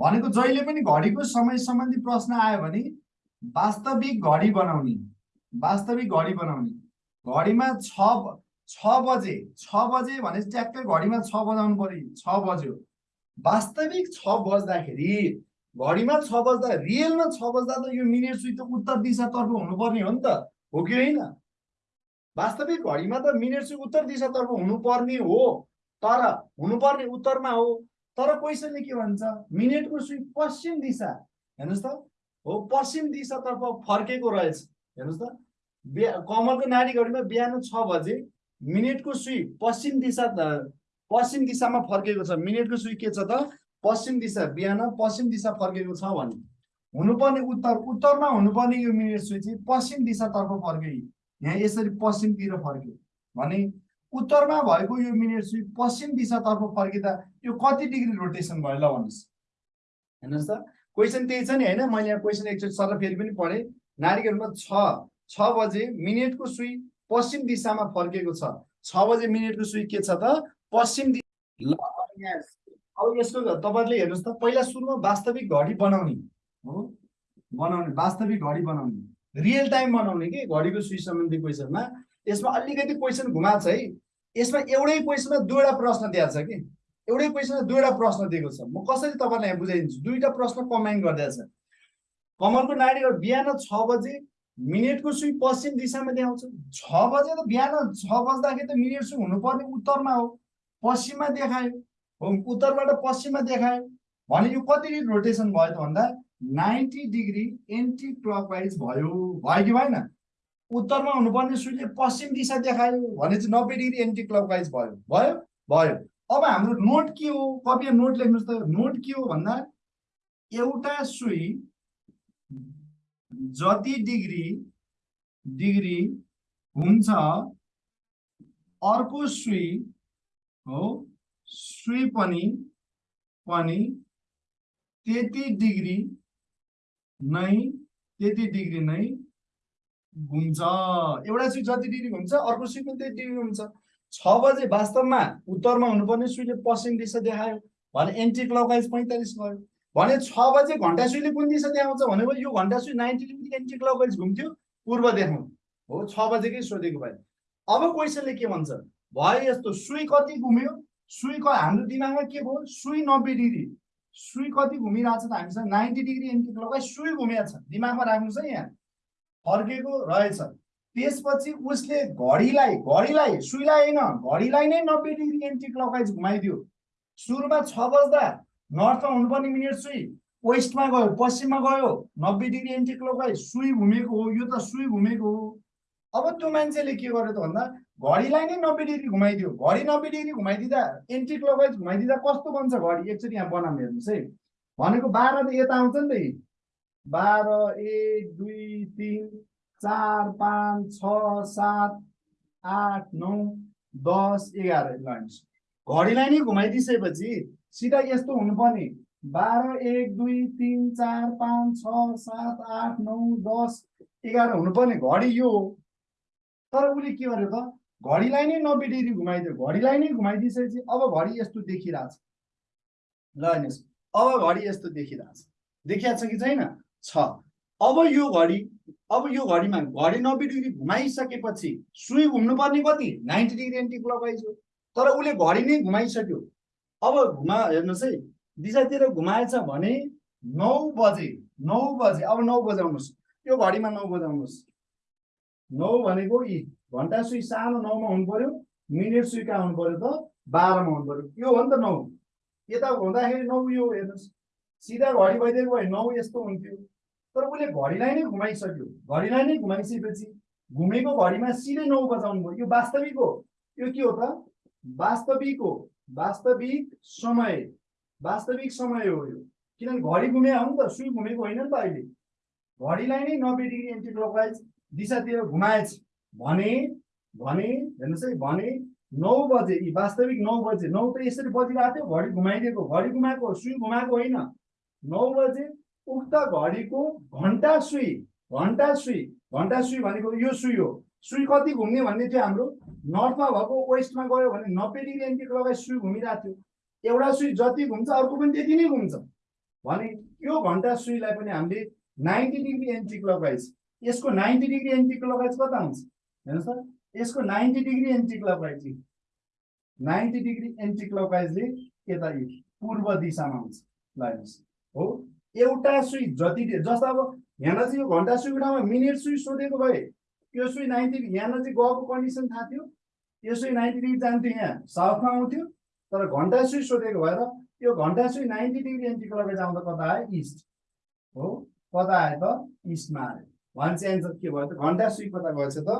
भनेको जहिले पनि घडीको समय सम्बन्धी प्रश्न आयो भने वास्तविक घडी बनाउने वास्तविक घडी बनाउने। घडीमा छ छ बजे छ बजे भने ट्याक्कै घडीमा छ बजाउनु पर्यो छ बज्यो वास्तविक छ बज्दाखेरि घडीमा छ बज्दा रियलमा छ बज्दा त यो मिनेट सुई त उत्तर दिशातर्फ हुनुपर्ने हो नि त हो कि होइन वास्तविक घडीमा त मिनेट सुई उत्तर दिशातर्फ हुनुपर्ने हो तर हुनुपर्ने उत्तरमा हो तर क्वेसनले के भन्छ मिनेटको सुई पश्चिम दिशा हेर्नुहोस् त हो पश्चिम दिशातर्फ फर्केको रहेछ हेर्नुहोस् त बिहा कमलको नारी घडीमा बिहान छ बजे मिनेटको सुई पश्चिम दिशा पश्चिम दिशामा फर्केको छ। मिनेटको सुई के छ त? पश्चिम दिशा बिहान पश्चिम दिशा फर्केको छ भने। हुनुपर्ने उत्तर उत्तरमा हुनुपर्ने यो मिनेट सुई चाहिँ पश्चिम दिशातर्फ फर्क्यो। यहाँ यसरी पश्चिमतिर फर्क्यो। भने उत्तरमा भएको यो मिनेट सुई पश्चिम दिशातर्फ फर्किँदा यो कति डिग्री रोटेसन भयो ल भन्नुहोस्। हेर्नुहोस् त क्वेसन त्यही छ नि होइन? मैले यहाँ क्वेसन एकचोटि सर फेरि पनि पढेँ। नारीहरूमा छ छ बजे मिनेटको सुई पश्चिम दिशामा फर्केको छ। छ बजे मिनेटको सुई के छ त? पश्चिम दि ल। अब यसको तपाईँहरूले हेर्नुहोस् त पहिला सुरुमा वास्तविक घडी बनाउने हो। बनाउने वास्तविक घडी बनाउने। रियल टाइम बनाउने कि घडीको सुई सम्बन्धी क्वेसनमा। यसमा अलिकति क्वेसन घुमाएको छ है। यसमा एउटै क्वेसनमा दुईवटा प्रश्न दिएको छ कि। एउटै क्वेसनमा दुईवटा प्रश्न दिएको छ। म कसरी तपाईँलाई यहाँ बुझाइदिन्छु? दुईवटा प्रश्न कम्बाइन गरिदिएको छ। कमलको नारीहरू बिहान छ बजे मिनेटको सुई पश्चिम दिशामा देखाउँछ। छ बजे त बिहान छ बज्दाखेरि त मिनेट सुई हुनुपर्ने उत्तरमा हो। पश्चिममा देखायो। हो उत्तरबाट पश्चिममा देखायो। भने यो कति रोटेसन भयो त भन्दा नाइन्टी डिग्री एन्टी क्लकवाइज भयो। भयो कि भएन? उत्तरमा हुनुपर्ने सुईले पश्चिम दिशा देखायो। भने चाहिँ नब्बे डिग्री एन्टी क्लकवाइज भयो। भयो? भयो। अब हाम्रो नोट के हो? कपिया नोट लेख्नुहोस् त। नोट के हो भन्दा एउटा सुई जति डिग्री डिग्री हुन्छ अर्को सुई हो सुई पनि पनि त्यति डिग्री नै त्यति डिग्री नै घुम्छ एउटा सुई जति डिग्री घुम्छ अर्को सुई पनि त्यति डिग्री घुम्छ छ बजे वास्तवमा उत्तरमा हुनुपर्ने सुईले पश्चिम दिशा देखायो भने एन्टी क्लकवाइज पैँतालिस भयो। भने छ बजे घन्टा सुईले कुन दिशा देखाउँछ भनेको यो घन्टा सुई नाइन्टी डिग्री एन्टी क्लकवाइज घुम्थ्यो पूर्व देखाउँ हो छ बजेकै सोधेको भयो अब क्वेसनले के भन्छ? भयो यस्तो सुई कति घुम्यो? सुईको हाम्रो दिमागमा के भयो? सुई नब्बे डिग्री। सुई कति घुमिरहेको छ त हामीसँग नाइन्टी डिग्री एन्टी क्लकवाइज सुई घुमिएको छ। दिमागमा राख्नुहोस् है यहाँ। फर्केको रहेछ। त्यसपछि उसले घडीलाई घडीलाई सुईलाई होइन घडीलाई नै नब्बे डिग्री एन्टी क्लकवाइज घुमाइदियो। सुरुमा छ बज्दा नर्थमा हुनुपर्ने मिनेट सुई वेस्टमा गयो पश्चिममा गयो नब्बे डिग्री एन्टी क्लकवाइज सुई घुमेको हो यो त सुई घुमेको हो। अब त्यो मान्छेले के गर्यो त भन्दा घडीलाई नै नब्बे डिग्री घुमाइदियो। घडी नब्बे डिग्री घुमाइदिँदा एन्टी क्लकवाइज घुमाइदिँदा कस्तो बन्छ घडी? एकचोटि यहाँ बनाउनु हेर्नुहोस् है। भनेको बाह्र त यता आउँछ नि त। बाह्र एक दुई तिन चार पाँच छ सात आठ नौ दस एघार घडीलाई नै घुमाइदिइसकेपछि सिधा यस्तो हुनुपर्ने बाह्र एक दुई तिन चार पाँच छ सात आठ नौ दस एघार हुनुपर्ने घडी यो हो। तर उसले के गर्यो त? घडीलाई नै नब्बे डिग्री घुमाइदियो। घडीलाई नै घुमाइदिइसकेपछि अब घडी यस्तो देखिरहेछ। ल हेर्नुहोस् अब घडी यस्तो देखिरहेछ। देखिरहेको छ कि छैन? छ। अब यो घडी अब यो घडीमा घडी नब्बे डिग्री घुमाइसकेपछि सुई घुम्नुपर्ने कति? नाइन्टी डिग्री एन्टी क्लकवाइज हो तर उसले घडी नै घुमाइसक्यो। अब घुमा हेर्नुहोस् है दिशातिर घुमाएछ भने नौ बजे नौ बजे अब नौ बजाउनुहोस्। यो घडीमा नौ बजाउनुहोस्। नौ भनेको यी घन्टा सुई सानो नौमा हुनु पर्यो मिनेट सुई कहाँ हुनु पर्यो त बाह्रमा हुनु पर्यो। यो हो नि त नौ। यता हुँदाखेरि नौ यो हेर्नुहोस्। सिधा घडी भइदिएको भए नौ यस्तो हुन्थ्यो। तर उसले घडीलाई नै घुमाइसक्यो। घडीलाई नै घुमाइसकेपछि घुमेको घडीमा सिधै नौ बजाउनु भयो। यो वास्तविक हो। यो के हो त? वास्तविक हो। वास्तविक समय वास्तविक समय हो यो। किनभने घडी घुमे नि त सुई घुमेको होइन नि त अहिले। घडीलाई नै नब्बे डिग्री एन्टी क्लकवाइज दिशातिर घुमाएछ। भने भने हेर्नुहोस् है भने नौ बजे यी वास्तविक नौ बजे नौ त यसरी बजिरहेको थियो घडी घुमाइदिएको घडी घुमाएको सुई घुमाएको होइन। नौ बजे उक्त घडीको घन्टा सुई घन्टा सुई घन्टा सुई भनेको यो सुई हो। सुई कति घुम्ने भन्ने थियो हाम्रो। नर्थमा भएको वेस्टमा गयो भने डिग्री एन्टी क्लकवाइज सुई घुमिरहेको थियो। एउटा सुई जति घुम्छ अर्को पनि त्यति नै घुम्छ। भने यो घन्टा सुईलाई पनि हामीले नाइन्टी डिग्री एन्टी क्लकवाइज यसको नाइन्टी डिग्री एन्टी क्लकवाइज कता हुन्छ? हेर्नुहोस् त यसको ninety degree anti clockwise ninety degree anti क्लकवाइजले यता पूर्व दिशामा हुन्छ? ल हेर्नुहोस् हो एउटा सुई जति जस्तो अब यहाँलाई चाहिँ यो घन्टा सुईको ठाउँमा मिनेट सुई सोधेको भए यो सुई नाइन्टी यहाँनिर चाहिँ गएको कन्डिसन थाहा थियो। यो सुई नाइन्टी डिग्री जान्थ्यो यहाँ साउथमा आउँथ्यो तर घन्टा सुई सोधेको भएर यो घन्टा सुई नाइन्टी डिग्री एन्टी क्लकवाइज आउँदा कता आयो? इस्ट। हो कता आयो त? इस्टमा आयो। वान चाहिँ एन्सर के भयो त? घन्टा सुई कता गएछ त?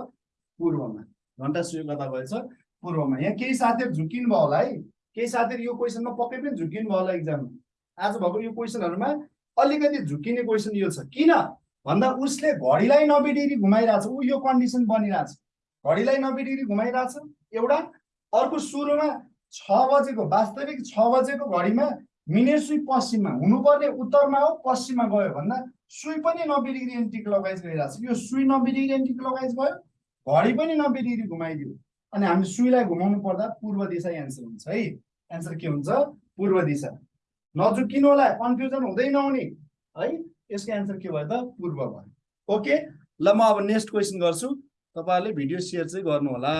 पूर्वमा। घन्टा सुई कता गएछ? पूर्वमा। यहाँ केही साथीहरू झुकिनु भयो होला है। केही साथीहरू यो क्वेसनमा पक्कै पनि झुकिनु भयो होला इक्जाममा आज भएको यो क्वेसनहरूमा अलिकति झुकिने क्वेसन यो छ। किन? भन्दा उसले घडीलाई नब्बे डिग्री घुमाइरहेछ। ऊ यो कन्डिसन बनिरहेछ। घडीलाई नब्बे डिग्री घुमाइरहेछ। एउटा अर्को सुरुमा छ बजेको वास्तविक छ बजेको घडीमा मिनेट सुई पश्चिममा हुनुपर्ने उत्तरमा हो पश्चिममा गयो भन्दा सुई पनि नब्बे डिग्री एन्टी क्लकवाइज गइरहेछ। यो सुई नब्बे डिग्री एन्टी क्लकवाइज गयो घडी पनि नब्बे डिग्री घुमाइदियो। अनि हामी सुईलाई घुमाउनु पर्दा पूर्व दिशा एन्सर हुन्छ है। एन्सर के हुन्छ? पूर्व दिशा। नझुकिनु होला कन्फ्युजन हुँदै नहुने। है? यसको एन्सर के भयो त? पूर्व भयो। ओके ल म अब नेक्स्ट क्वेसन गर्छु। तपाईँहरूले भिडियो सेयर चाहिँ गर्नु होला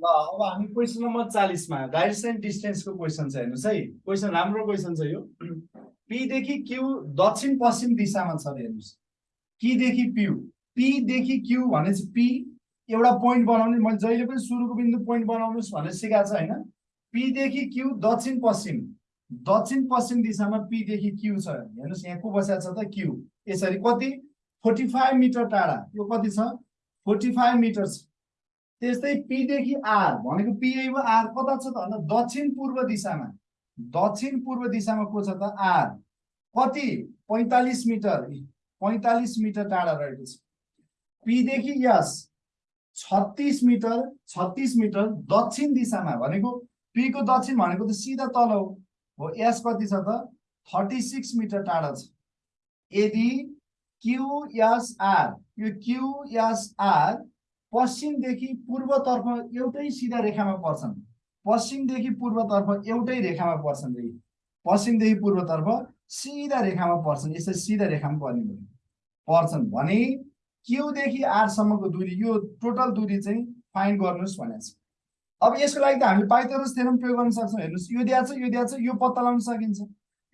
ल अब हामी क्वेसन नम्बर चालिसमा डाइरेक्सन डिस्टेन्सको क्वेसन छ हेर्नुहोस् है। क्वेसन राम्रो क्वेसन छ यो। <clears throat> पीदेखि क्यु दक्षिण पश्चिम दिशामा छ हेर्नुहोस्। किदेखि प्यु पीदेखि क्यु भनेपछि पी। एउटा पोइन्ट बनाउने मैले जहिले पनि सुरुको बिन्दु पोइन्ट बनाउनुहोस् भनेर सिकाएको छ होइन? पीदेखि क्यु दक्षिण पश्चिम। दक्षिण पश्चिम दिशामा पीदेखि क्यु छ हेर्नुहोस् यहाँ को बसेको छ त क्यु यसरी कति? फोर्टी फाइभ मिटर टाढा। यो कति छ? फोर्टी फाइभ मिटर छ त्यस्तै पीदेखि आर भनेको पी भयो आर कता छ त भन्दा दक्षिण पूर्व दिशामा। दक्षिण पूर्व दिशामा को छ त? आर कति? पैँतालिस मिटर। पैँतालिस मिटर टाढा रहेको छ। पीदेखि यस। छत्तिस मिटर छत्तिस मिटर दक्षिण दिशामा भनेको पीको दक्षिण भनेको त सिधा तल हो। हो एस कति छ त? थर्टी सिक्स मिटर टाढा छ। यदि क्युएसआर यो क्युएसआर पश्चिमदेखि पूर्वतर्फ एउटै सिधा रेखामा पर्छन्। पश्चिमदेखि पूर्वतर्फ एउटै रेखामा पर्छन् रे। पश्चिमदेखि पूर्वतर्फ सिधा रेखामा पर्छन्। यसरी सिधा रेखामा पर्ने भयो। पर्छन् भने क्युदेखि आरसम्मको दूरी यो टोटल दूरी चाहिँ फाइन्ड गर्नुहोस् भनेको छ। अब यसको लागि त हामीले पाइथागोरस थ्योरम प्रयोग गर्न सक्छौँ। हेर्नुहोस् यो दिएको छ यो दिएको छ यो पत्ता लगाउन सकिन्छ।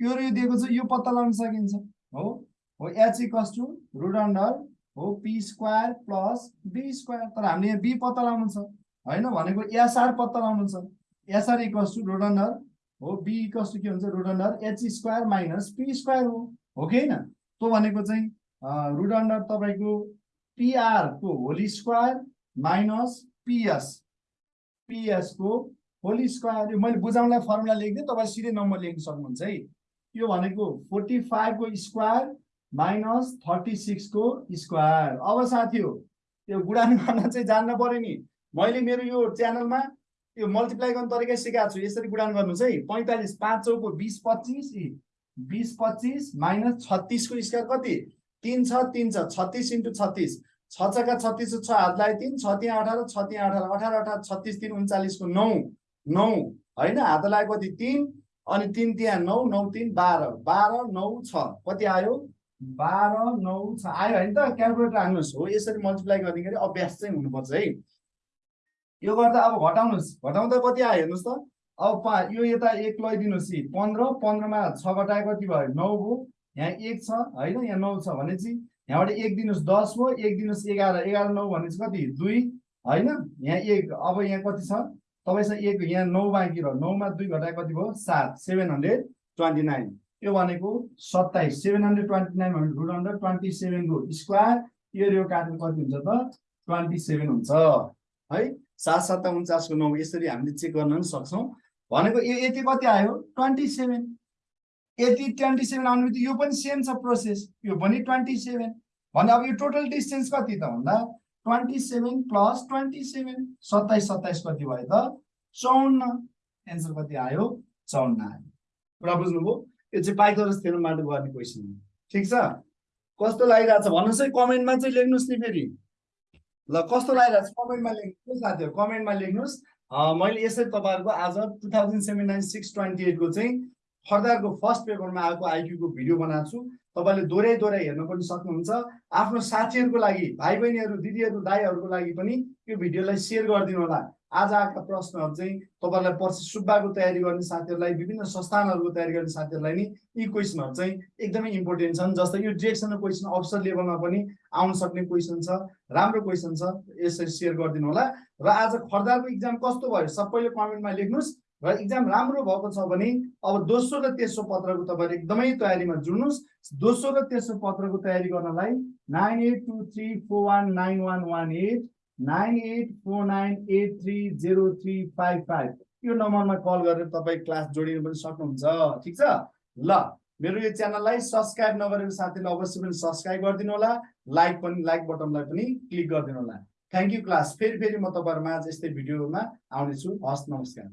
यो र यो दिएको छ यो पत्ता लगाउन सकिन्छ। हो? हो H equals to root under हो P square plus B square. तर हामीले यहाँ बी पत्ता लगाउनु छ। होइन? भनेको एसआर पत्ता लगाउनु छ। SR equals to root under हो बी इक्वस टु के हुन्छ? Root under H square minus P square हो। हो कि होइन? त्यो भनेको चाहिँ रुट अन्डर तपाईँको पिआरको होली स्क्वायर माइनस पिएस पिएसको होली स्क्वायर मैले बुझाउनलाई फर्मुला लेखिदिएँ तपाईँ सिधै नम्बर लेख्न सक्नुहुन्छ है। यो भनेको फोर्टी फाइभको स्क्वायर माइनस थर्टी सिक्सको स्क्वायर अब साथी हो यो गुडान गर्न चाहिँ जान्न पर्यो नि। मैले मेरो यो च्यानलमा यो मल्टिप्लाई गर्ने तरिका सिकाएको छु। यसरी गुडान गर्नुहोस् है। पैँतालिस पाँच चौको बिस पच्चिस बिस पच्चिस माइनस छत्तिसको स्क्वायर कति? तिन छ तिन छ छत्तिस इन्टु छत्तिस। छ छका छत्तिस छ हातलाई तिन छ त्यहाँ अठार छ त्यहाँ अठार अठार अठार छत्तिस तिन उन्चालिसको नौ नौ होइन? हातलाई कति? तिन अनि तिन त्यहाँ नौ नौ तिन बाह्र बाह्र नौ छ। कति आयो? बाह्र नौ छ। आयो होइन त क्यालकुलेटर हाल्नुहोस् हो यसरी मल्टिप्लाई गर्दाखेरि अभ्यास चाहिँ हुनुपर्छ है? यो गर्दा अब घटाउनुहोस्। घटाउँदा कति आयो हेर्नुहोस् त। अब पा यो यता एक लगाइदिनुहोस् कि। पन्ध्र पन्ध्रमा छ घटाए कति भयो? नौ भयो यहाँ एक छ होइन? यहाँ नौ छ भनेपछि यहाँबाट एक दिनुहोस् दस भयो एक दिनुहोस् एघार एघार नौ भनेपछि कति? दुई? होइन? यहाँ एक अब यहाँ कति छ? तपाईँसँग एक यहाँ नौ बाँकी रह्यो। नौमा दुई घटाए कति भयो? सात। Seven hundred twenty nine. यो भनेको सत्ताइस। सेभेन हन्ड्रेड ट्वेन्टी नाइन भने रुट हन्ड्रेड ट्वेन्टी सेभेनको स्क्वायर यो यो काटेर कति हुन्छ त? ट्वेन्टी सेभेन हुन्छ। है? सात सत्ता उन्चासको नौ। यसरी हामीले चेक गर्न पनि सक्छौँ। भनेको यो यति कति आयो? Twenty seven. यति ट्वेन्टी सेभेन आउनु बित्तिकै यो पनि सेम छ प्रोसेस यो पनि ट्वेन्टी सेभेन भने अब यो टोटल डिस्टेन्स कति त भन्दा? Twenty seven plus twenty seven सत्ताइस सत्ताइस कति भयो त? चौन्न एन्सर कति आयो? चौन्न आयो। कुरा बुझ्नुभयो? यो चाहिँ पाइथोरस थेरोबाट गर्ने क्वेसन हो। ठिक छ? कस्तो लागिरहेको छ? भन्नुहोस् है कमेन्टमा चाहिँ लेख्नुहोस् नि फेरि। ल कस्तो लागिरहेको छ? कमेन्टमा लेख्नुहोस् साथीहरू कमेन्टमा लेख्नुहोस्। मैले यसरी तपाईँहरूको आज two thousand seven nine six twenty एटको चाहिँ खर्दारको फर्स्ट पेपरमा आएको आइक्यूको भिडियो बनाएको छु। तपाईँले दोहोऱ्याइ दोहोऱ्याइ हेर्न पनि सक्नुहुन्छ। आफ्नो साथीहरूको लागि भाइ बहिनीहरू दिदीहरू दाईहरूको लागि पनि यो भिडियोलाई सेयर गरिदिनु होला। आज आएका प्रश्नहरू चाहिँ तपाईँहरूलाई पर्सि सुब्बाको तयारी गर्ने साथीहरूलाई विभिन्न संस्थानहरूको तयारी गर्ने साथीहरूलाई नि यी क्वेसनहरू चाहिँ एकदमै इम्पोर्टेन्ट छन् जस्तै यो डिरेक्सनल क्वेसन अफिसर लेभलमा पनि आउन सक्ने क्वेसन छ राम्रो क्वेसन छ यसरी सेयर गरिदिनु होला। र आज खर्दाको इक्जाम कस्तो भयो? सबैले कमेन्टमा लेख्नुहोस्। र इक्जाम राम्रो भएको छ भने अब दोस्रो र तेस्रो पत्रको तपाईँहरू एकदमै तयारीमा जुड्नुहोस्। दोस्रो र तेस्रो पत्रको तयारी गर्नलाई nine eight two three four one nine one one eight nine eight four nine eight three zero three five five यो नम्बरमा कल गरेर तपाईँ क्लास जोडिनु पनि सक्नुहुन्छ। ठिक छ? ल मेरो यो च्यानललाई सब्सक्राइब नगरेको साथीले अवश्य पनि सब्सक्राइब गरिदिनु होला। लाइक पनि लाइक बटनलाई पनि क्लिक गरिदिनु होला। Thank you class. फेरि फेरि म तपाईँहरूमा यस्तै भिडियोमा आउनेछु। हस् नमस्कार।